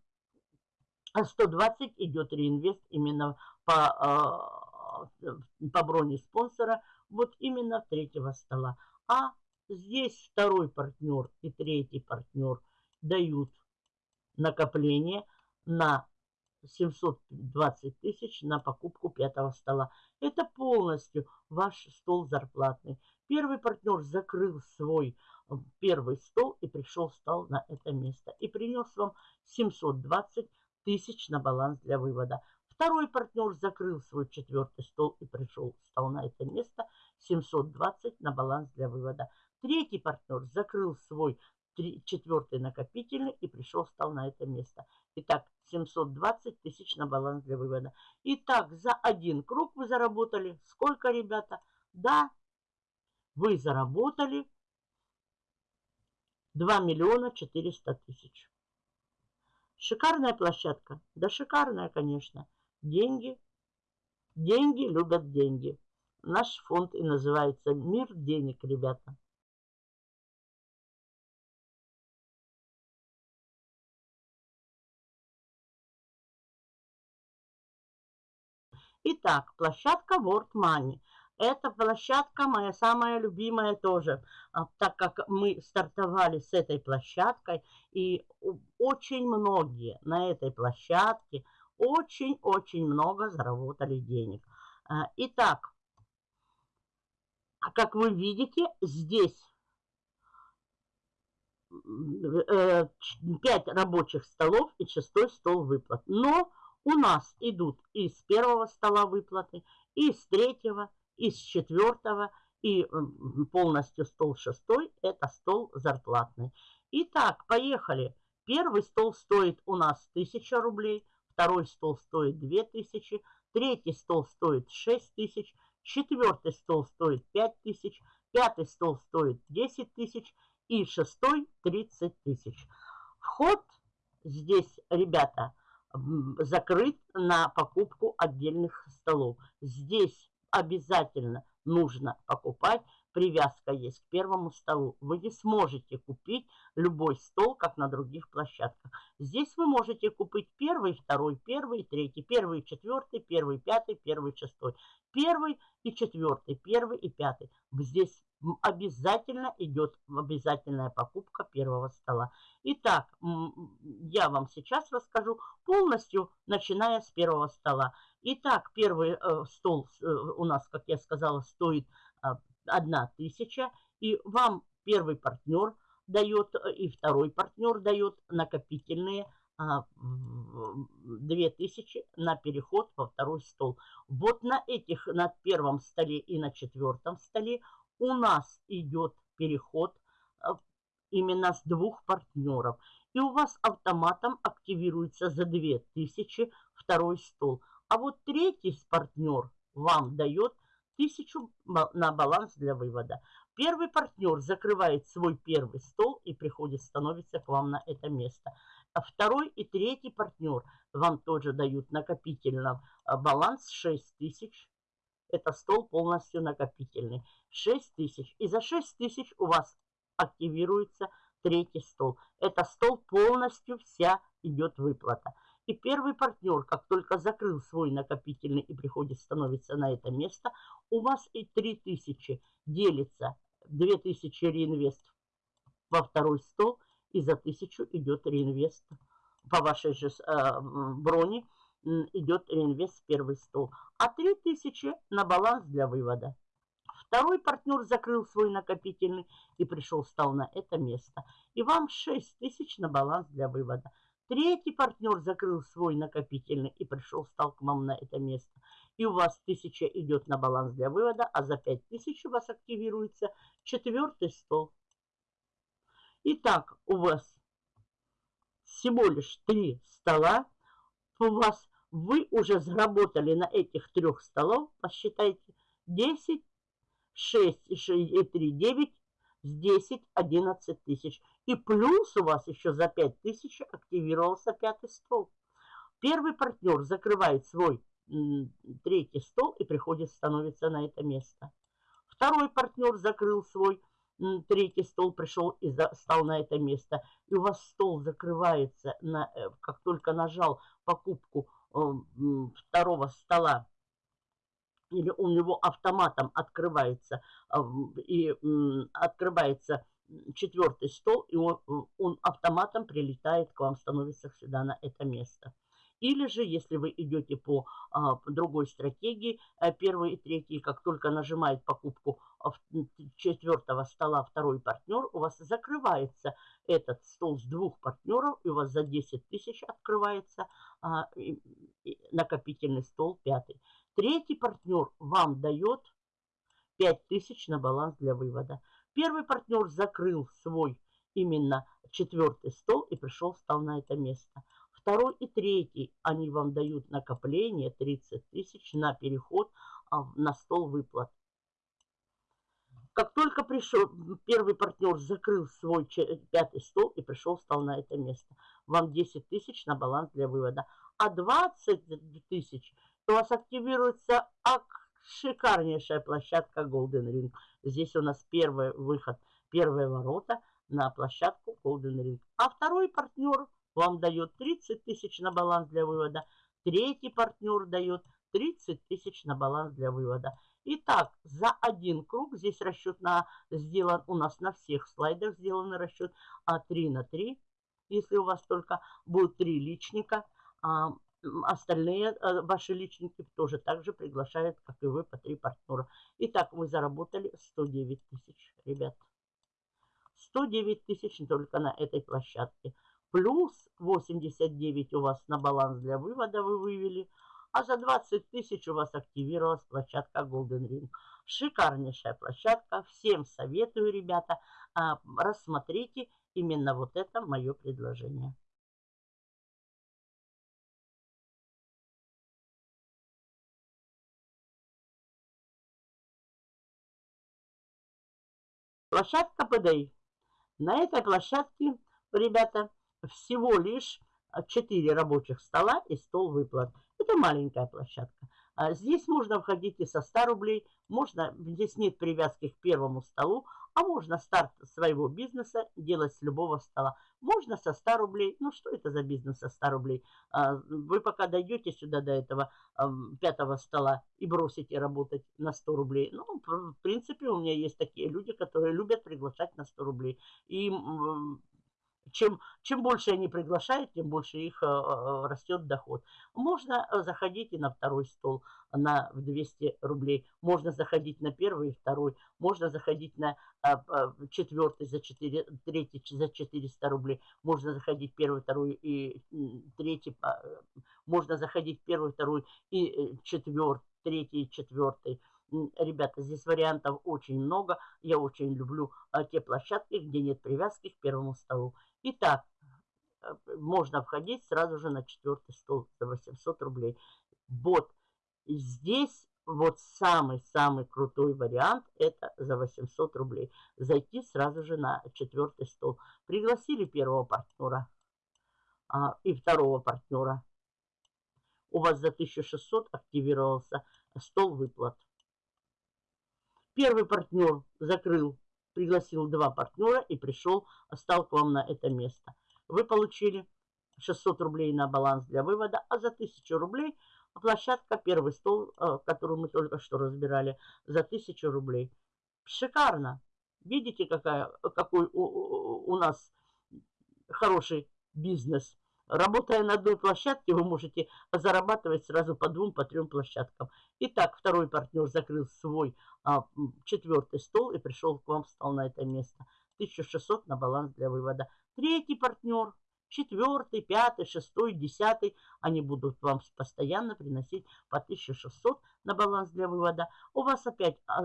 120 идет реинвест именно по а, по броне спонсора вот именно третьего стола. А здесь второй партнер и третий партнер дают накопление на 720 тысяч на покупку пятого стола. Это полностью ваш стол зарплатный. Первый партнер закрыл свой э, первый стол и пришел, встал на это место. И принес вам 720 тысяч на баланс для вывода. Второй партнер закрыл свой четвертый стол и пришел, встал на это место. 720 на баланс для вывода. Третий партнер закрыл свой четвертый накопительный и пришел, встал на это место. Итак, 720 тысяч на баланс для вывода. Итак, за один круг вы заработали. Сколько, ребята? Да, вы заработали 2 миллиона 400 тысяч. Шикарная площадка? Да шикарная, конечно. Деньги, деньги любят деньги. Наш фонд и называется «Мир денег», ребята. Итак, площадка World Money. Эта площадка моя самая любимая тоже, а, так как мы стартовали с этой площадкой, и очень многие на этой площадке – очень-очень много заработали денег. А, итак, как вы видите, здесь 5 э, рабочих столов и шестой стол выплат. Но у нас идут из первого стола выплаты, из третьего, из четвертого и полностью стол шестой – это стол зарплатный. Итак, поехали. Первый стол стоит у нас 1000 рублей, второй стол стоит 2000, третий стол стоит 6000, четвертый стол стоит 5000, пятый стол стоит 10 тысяч и шестой 30 тысяч. Вход здесь, ребята, закрыт на покупку отдельных столов. Здесь обязательно нужно покупать привязка есть к первому столу. Вы не сможете купить любой стол, как на других площадках. Здесь вы можете купить первый, второй, первый, третий, первый, четвертый, первый, пятый, первый, шестой, первый и четвертый, первый и пятый. Здесь обязательно идет обязательная покупка первого стола. Итак, я вам сейчас расскажу полностью, начиная с первого стола. Итак, первый э, стол э, у нас, как я сказала, стоит а, одна тысяча, и вам первый партнер дает, э, и второй партнер дает накопительные а, две тысячи на переход во второй стол. Вот на этих, на первом столе и на четвертом столе у нас идет переход э, именно с двух партнеров. И у вас автоматом активируется за 2000 второй стол. А вот третий партнер вам дает 1000 на баланс для вывода. Первый партнер закрывает свой первый стол и приходит, становится к вам на это место. А второй и третий партнер вам тоже дают накопительно э, баланс 6000 это стол полностью накопительный. 6 тысяч. И за 6 тысяч у вас активируется третий стол. Это стол полностью вся идет выплата. И первый партнер, как только закрыл свой накопительный и приходит, становится на это место, у вас и 3000 делится. 2000 реинвест во второй стол, и за 1000 идет реинвест по вашей же э, броне идет реинвест в первый стол, а 3000 на баланс для вывода. Второй партнер закрыл свой накопительный и пришел, стал на это место. И вам 6 тысяч на баланс для вывода. Третий партнер закрыл свой накопительный и пришел, стал к вам на это место. И у вас 1000 идет на баланс для вывода, а за 5000 у вас активируется четвертый стол. Итак, у вас всего лишь три стола. У вас вы уже заработали на этих трех столов, посчитайте, 10, 6 и 3, 9, с 10, 11 тысяч. И плюс у вас еще за 5 тысяч активировался пятый стол. Первый партнер закрывает свой третий стол и приходит, становится на это место. Второй партнер закрыл свой третий стол, пришел и за, стал на это место. И у вас стол закрывается, на, э, как только нажал покупку второго стола или у него автоматом открывается и открывается четвертый стол, и он, он автоматом прилетает к вам, становится сюда на это место. Или же, если вы идете по а, другой стратегии, а, первый и третий, как только нажимает покупку а, четвертого стола второй партнер, у вас закрывается этот стол с двух партнеров, и у вас за 10 тысяч открывается а, и, и накопительный стол пятый. Третий партнер вам дает 5 тысяч на баланс для вывода. Первый партнер закрыл свой именно четвертый стол и пришел, стал на это место. Второй и третий, они вам дают накопление 30 тысяч на переход а, на стол выплат. Как только пришел, первый партнер закрыл свой пятый стол и пришел, стал на это место. Вам 10 тысяч на баланс для вывода. А 20 тысяч у вас активируется шикарнейшая площадка Golden Ring. Здесь у нас первый выход, первые ворота на площадку Golden Ring. А второй партнер вам дает 30 тысяч на баланс для вывода. Третий партнер дает 30 тысяч на баланс для вывода. Итак, за один круг, здесь расчет на, сделан у нас на всех слайдах сделан расчет а 3 на 3. Если у вас только будет 3 личника, а остальные а, ваши личники тоже также приглашают, как и вы, по 3 партнера. Итак, вы заработали 109 тысяч, ребят. 109 тысяч только на этой площадке плюс 89 у вас на баланс для вывода вы вывели, а за 20 тысяч у вас активировалась площадка Golden Ring. Шикарнейшая площадка, всем советую, ребята, а, рассмотрите именно вот это мое предложение. Площадка ПДИ. На этой площадке, ребята, всего лишь 4 рабочих стола и стол выплат. Это маленькая площадка. А здесь можно входить и со 100 рублей, можно, здесь нет привязки к первому столу, а можно старт своего бизнеса делать с любого стола. Можно со 100 рублей. Ну, что это за бизнес со 100 рублей? А, вы пока дойдете сюда до этого пятого стола и бросите работать на 100 рублей. Ну, в принципе, у меня есть такие люди, которые любят приглашать на 100 рублей. И чем, чем больше они приглашают, тем больше их э, э, растет доход. Можно э, заходить и на второй стол на 200 рублей. Можно заходить на первый и второй. Можно заходить на четвертый за 4, третий за 400 рублей. Можно заходить первый, второй и третий. Можно заходить первый, второй и четвертый, третий и четвертый. Ребята, здесь вариантов очень много. Я очень люблю те площадки, где нет привязки к первому столу. Итак, э, можно входить сразу же на четвертый стол за 800 рублей. Вот здесь вот самый-самый крутой вариант это за 800 рублей. Зайти сразу же на четвертый стол. Пригласили первого партнера а, и второго партнера. У вас за 1600 активировался стол выплат. Первый партнер закрыл пригласил два партнера и пришел, стал к вам на это место. Вы получили 600 рублей на баланс для вывода, а за 1000 рублей площадка, первый стол, э, который мы только что разбирали, за 1000 рублей. Шикарно! Видите, какая, какой у, у нас хороший бизнес. Работая на одной площадке, вы можете зарабатывать сразу по двум, по трем площадкам. Итак, второй партнер закрыл свой а, четвертый стол и пришел к вам, встал на это место. 1600 на баланс для вывода. Третий партнер, четвертый, пятый, шестой, десятый, они будут вам постоянно приносить по 1600 на баланс для вывода. У вас опять а,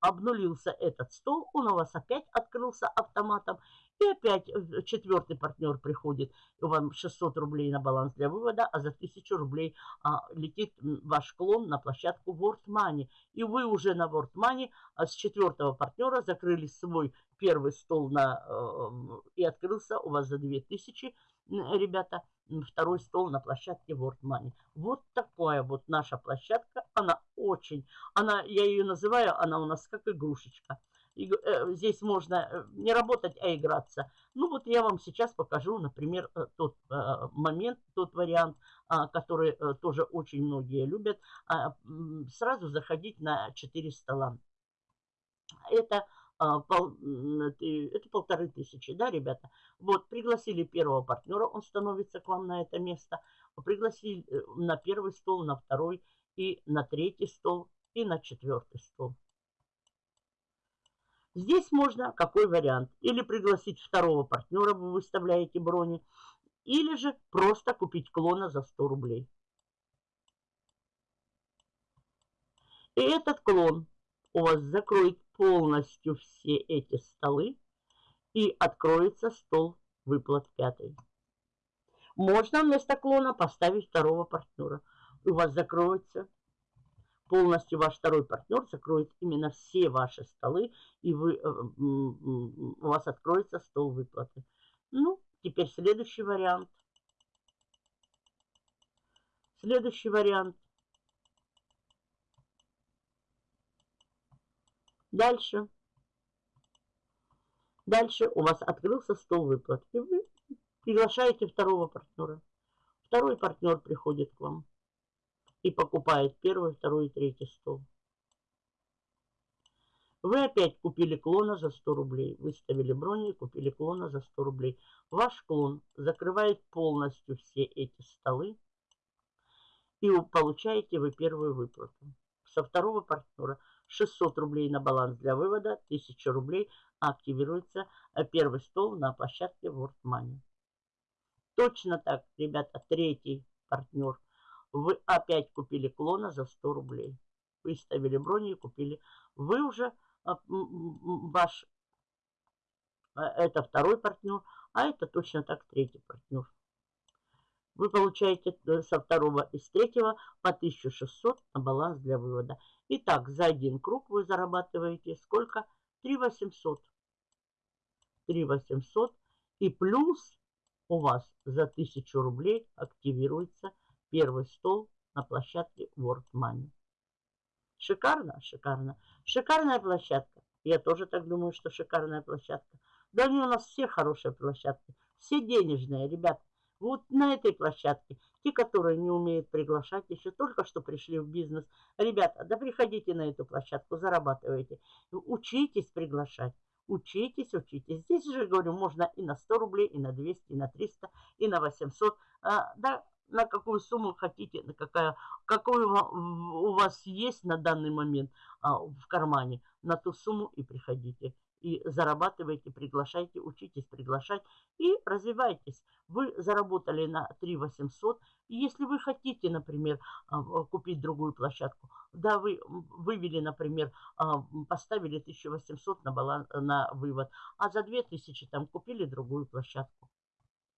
обнулился этот стол, он у вас опять открылся автоматом. И опять э, четвертый партнер приходит, и вам 600 рублей на баланс для вывода, а за 1000 рублей а, летит ваш клон на площадку World Money. И вы уже на World Money а с четвертого партнера закрыли свой первый стол на, э, и открылся у вас за 2000, ребята, второй стол на площадке World Money. Вот такая вот наша площадка, она очень, она, я ее называю, она у нас как игрушечка. Э, здесь можно э, не работать, а играться. Ну вот я вам сейчас покажу, например, э, тот момент, тот вариант, а, который тоже очень многие любят. А, сразу заходить на 4 стола. Это а, это полторы тысячи, да, ребята? Вот, пригласили первого партнера, он становится к вам на это место. Пригласили на первый стол, на второй и на третий стол и на четвертый стол. Здесь можно какой вариант? Или пригласить второго партнера, вы выставляете брони, или же просто купить клона за 100 рублей. И этот клон у вас закроет полностью все эти столы и откроется стол выплат пятый. Можно вместо клона поставить второго партнера. У вас закроется полностью ваш второй партнер закроет именно все ваши столы, и вы, э, у вас откроется стол выплаты. Ну, теперь следующий вариант. Следующий вариант. Дальше. Дальше у вас открылся стол выплат. И вы приглашаете второго партнера. Второй партнер приходит к вам и покупает первый, второй и третий стол. Вы опять купили клона за 100 рублей. Выставили брони и купили клона за 100 рублей. Ваш клон закрывает полностью все эти столы. И получаете вы первую выплату. Со второго партнера 600 рублей на баланс для вывода, 1000 рублей активируется э, первый стол на площадке World Money. Точно так, ребята, третий партнер вы опять купили клона за 100 рублей. Выставили брони и купили. Вы уже, а, ваш, а, это второй партнер, а это точно так третий партнер. Вы получаете э, со второго и с третьего по 1600 на баланс для вывода. Итак, за один круг вы зарабатываете сколько? 3800. 3800 и плюс у вас за 1000 рублей активируется первый стол на площадке World Money. Шикарно? Шикарно. Шикарная площадка. Я тоже так думаю, что шикарная площадка. Да они у нас все хорошие площадки. Все денежные, ребят. Вот на этой площадке, те, которые не умеют приглашать, еще только что пришли в бизнес. Ребята, да приходите на эту площадку, зарабатывайте. Учитесь приглашать. Учитесь, учитесь. Здесь же, говорю, можно и на 100 рублей, и на 200, и на 300, и на 800. А, да, на какую сумму хотите, на какая, какую у вас есть на данный момент а, в кармане, на ту сумму и приходите и зарабатывайте, приглашайте, учитесь приглашать и развивайтесь. Вы заработали на 3 800. И если вы хотите, например, а, купить другую площадку, да, вы вывели, например, а, поставили 1800 на, баланс, на вывод, а за 2000 там купили другую площадку.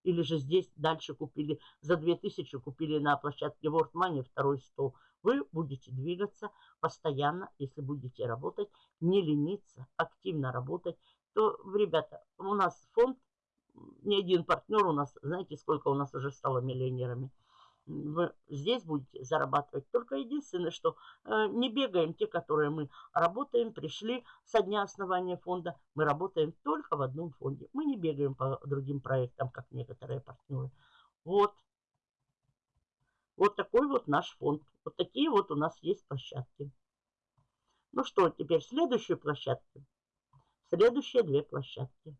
Или же здесь дальше купили за 2000, купили на площадке World Money второй стол. Вы будете двигаться постоянно, если будете работать, не лениться, активно работать. То, ребята, у нас фонд, ни один партнер у нас, знаете, сколько у нас уже стало миллионерами – здесь будете зарабатывать. Только единственное, что э, не бегаем те, которые мы работаем, пришли со дня основания фонда. Мы работаем только в одном фонде. Мы не бегаем по другим проектам, как некоторые партнеры. Вот. Вот такой вот наш фонд. Вот такие вот у нас есть площадки. Ну что, теперь следующие площадки. Следующие две площадки.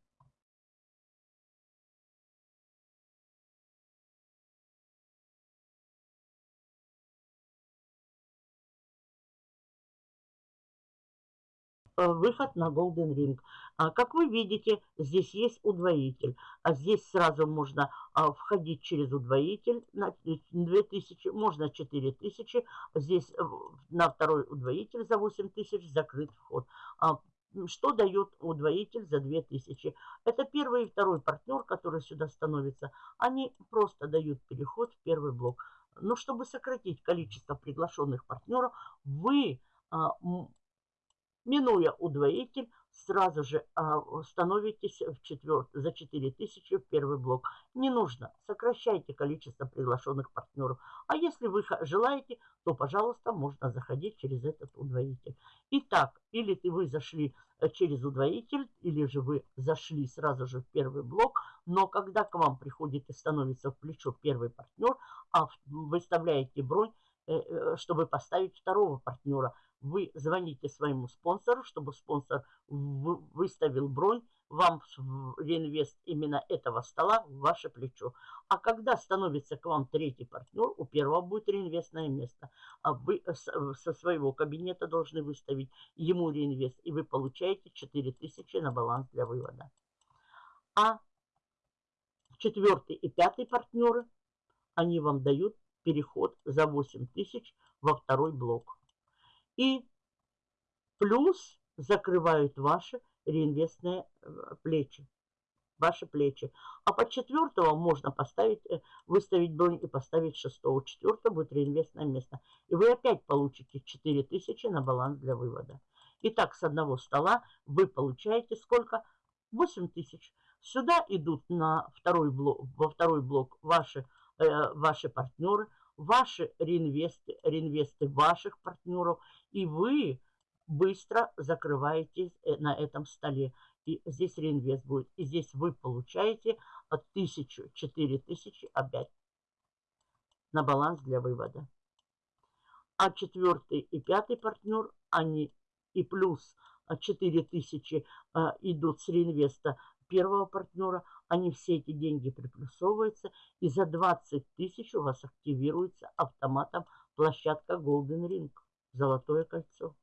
Выход на Golden Ring. А, как вы видите, здесь есть удвоитель. А здесь сразу можно а, входить через удвоитель на 2000, можно 4000. Здесь э, на второй удвоитель за 8000 закрыт вход. А, что дает удвоитель за 2000? Это первый и второй партнер, который сюда становится. Они просто дают переход в первый блок. Но чтобы сократить количество приглашенных партнеров, вы Минуя удвоитель, сразу же а, становитесь в четверт, за 4000 в первый блок. Не нужно, сокращайте количество приглашенных партнеров. А если вы желаете, то, пожалуйста, можно заходить через этот удвоитель. Итак, или ты вы зашли э, через удвоитель, или же вы зашли сразу же в первый блок, но когда к вам приходит и становится в плечо первый партнер, а выставляете бронь, э, э, чтобы поставить второго партнера – вы звоните своему спонсору, чтобы спонсор выставил бронь вам реинвест именно этого стола в ваше плечо. А когда становится к вам третий партнер, у первого будет реинвестное место. А вы со своего кабинета должны выставить ему реинвест. И вы получаете 4000 на баланс для вывода. А четвертый и пятый партнеры, они вам дают переход за 8000 во второй блок и плюс закрывают ваши реинвестные э, плечи. Ваши плечи. А под четвертого можно поставить, э, выставить бронь и поставить шестого. Четвертого будет реинвестное место. И вы опять получите 4000 на баланс для вывода. Итак, с одного стола вы получаете сколько? 8000. Сюда идут на второй блок, во второй блок ваши, э, ваши партнеры – ваши реинвесты, реинвесты ваших партнеров, и вы быстро закрываете э, на этом столе. И здесь реинвест будет. И здесь вы получаете от 1000, 4000 опять на баланс для вывода. А четвертый и пятый партнер, они и плюс 4000 а, идут с реинвеста первого партнера, они все эти деньги приплюсовываются, и за 20 тысяч у вас активируется автоматом площадка Golden Ring, золотое кольцо.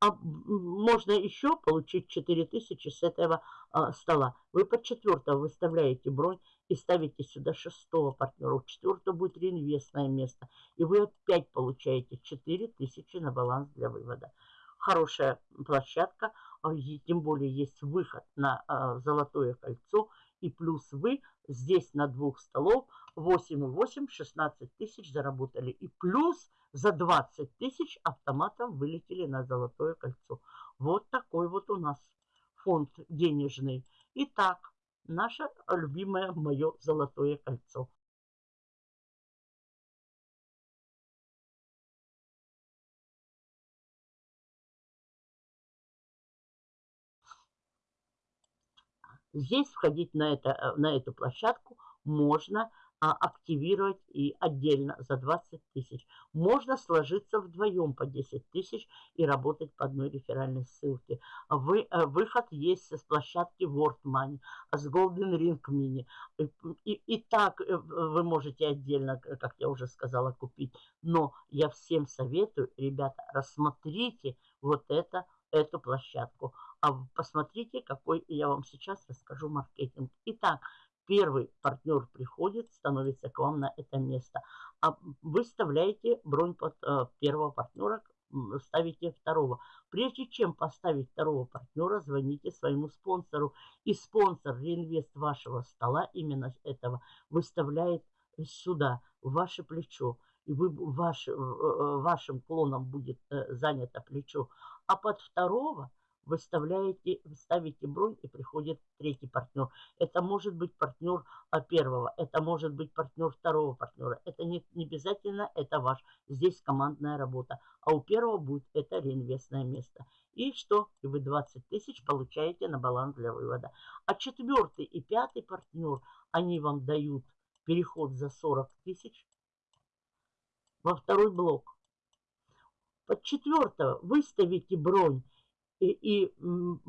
А можно еще получить 4000 с этого а, стола. Вы под четвертого выставляете бронь и ставите сюда шестого партнера. У четвертого будет реинвестное место. И вы опять получаете 4000 на баланс для вывода. Хорошая площадка. А, тем более есть выход на а, золотое кольцо, и плюс вы здесь на двух столов 8,8, 16 тысяч заработали, и плюс за 20 тысяч автоматом вылетели на золотое кольцо. Вот такой вот у нас фонд денежный. Итак, наше любимое мое золотое кольцо. Здесь входить на, это, э, на эту площадку можно а, активировать и отдельно за 20 тысяч. Можно сложиться вдвоем по 10 тысяч и работать по одной реферальной ссылке. Вы, э, выход есть с площадки World Money, с Golden Ring Mini. И, и, и так э, вы можете отдельно, как я уже сказала, купить. Но я всем советую, ребята, рассмотрите вот это, эту площадку. А посмотрите, какой я вам сейчас расскажу маркетинг. Итак, первый партнер приходит, становится к вам на это место. А вы вставляете бронь под э, первого партнера, ставите второго. Прежде чем поставить второго партнера, звоните своему спонсору. И спонсор, реинвест вашего стола, именно этого, выставляет сюда, в ваше плечо. И вы, ваш, вашим клоном будет э, занято плечо. А под второго – выставляете, ставите бронь и приходит третий партнер. Это может быть партнер а, первого, это может быть партнер второго партнера. Это не, не обязательно, это ваш. Здесь командная работа. А у первого будет это реинвестное место. И что? И вы 20 тысяч получаете на баланс для вывода. А четвертый и пятый партнер, они вам дают переход за 40 тысяч во второй блок. Под четвертого выставите бронь и, и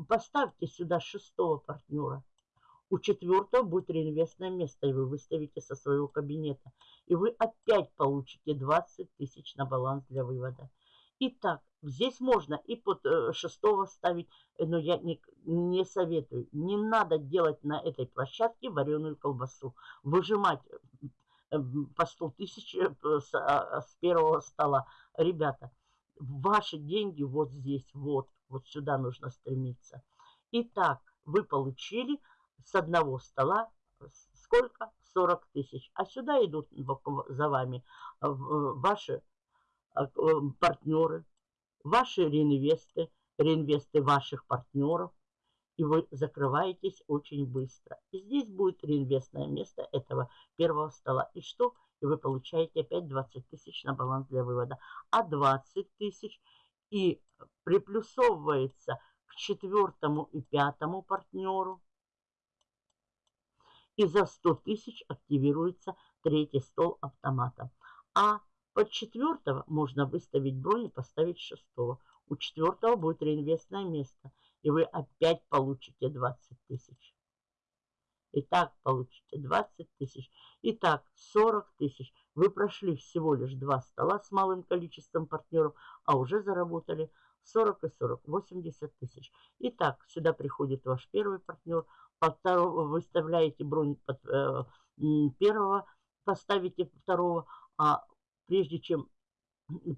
поставьте сюда шестого партнера. У четвертого будет реинвестное место, и вы выставите со своего кабинета. И вы опять получите 20 тысяч на баланс для вывода. Итак, здесь можно и под э, шестого ставить, но я не, не советую. Не надо делать на этой площадке вареную колбасу. Выжимать э, по 100 тысяч э, с, а, с первого стола. Ребята, ваши деньги вот здесь, вот. Вот сюда нужно стремиться. Итак, вы получили с одного стола сколько? 40 тысяч. А сюда идут за вами э, ваши э, партнеры, ваши реинвесты, реинвесты ваших партнеров. И вы закрываетесь очень быстро. И здесь будет реинвестное место этого первого стола. И что? И вы получаете опять 20 тысяч на баланс для вывода. А 20 тысяч – и приплюсовывается к четвертому и пятому партнеру. И за 100 тысяч активируется третий стол автомата. А под четвертого можно выставить бронь и поставить шестого. У четвертого будет реинвестное место. И вы опять получите 20 тысяч. Итак, получите 20 тысяч. Итак, 40 тысяч. Вы прошли всего лишь два стола с малым количеством партнеров, а уже заработали 40 и 40, 80 тысяч. Итак, сюда приходит ваш первый партнер, выставляете бронь под э, первого, поставите второго, а прежде чем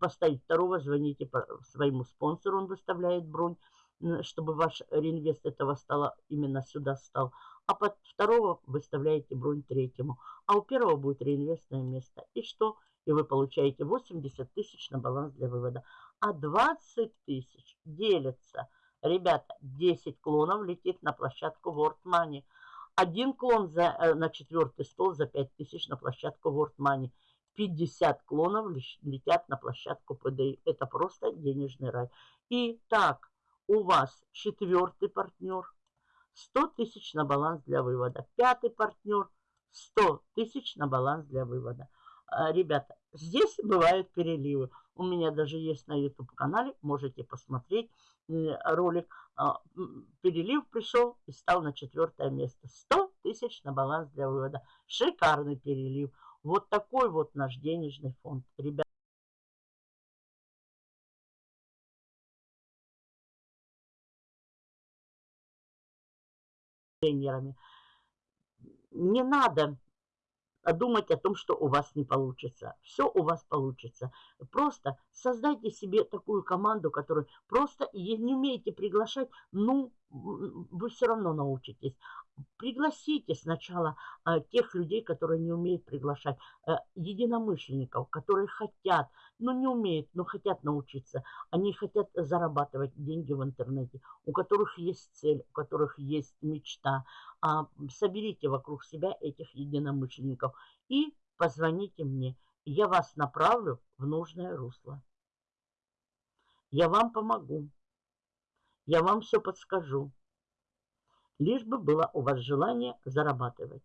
поставить второго, звоните своему спонсору, он выставляет бронь, чтобы ваш реинвест этого стола именно сюда стал а под второго выставляете бронь третьему, а у первого будет реинвестное место. И что? И вы получаете 80 тысяч на баланс для вывода. А 20 тысяч делятся. Ребята, 10 клонов летит на площадку World Money. Один клон за, э, на четвертый стол за 5 тысяч на площадку World Money. 50 клонов летят на площадку PDI. Это просто денежный рай. И так, у вас четвертый партнер – 100 тысяч на баланс для вывода. Пятый партнер 100 тысяч на баланс для вывода. А, ребята, здесь бывают переливы. У меня даже есть на YouTube-канале, можете посмотреть ролик. А, перелив пришел и стал на четвертое место. 100 тысяч на баланс для вывода. Шикарный перелив. Вот такой вот наш денежный фонд. Ребята. Тренерами. Не надо думать о том, что у вас не получится. Все у вас получится. Просто создайте себе такую команду, которую просто не умеете приглашать, ну, вы все равно научитесь. Пригласите сначала а, тех людей, которые не умеют приглашать, а, единомышленников, которые хотят, но не умеют, но хотят научиться. Они хотят зарабатывать деньги в интернете, у которых есть цель, у которых есть мечта. А, соберите вокруг себя этих единомышленников и позвоните мне. Я вас направлю в нужное русло. Я вам помогу. Я вам все подскажу. Лишь бы было у вас желание зарабатывать.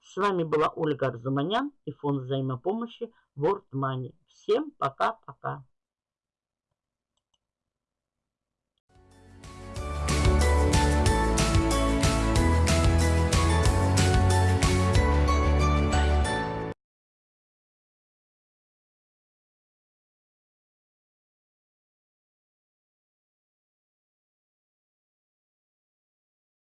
С вами была Ольга Арзуманян и фонд взаимопомощи World Money. Всем пока-пока.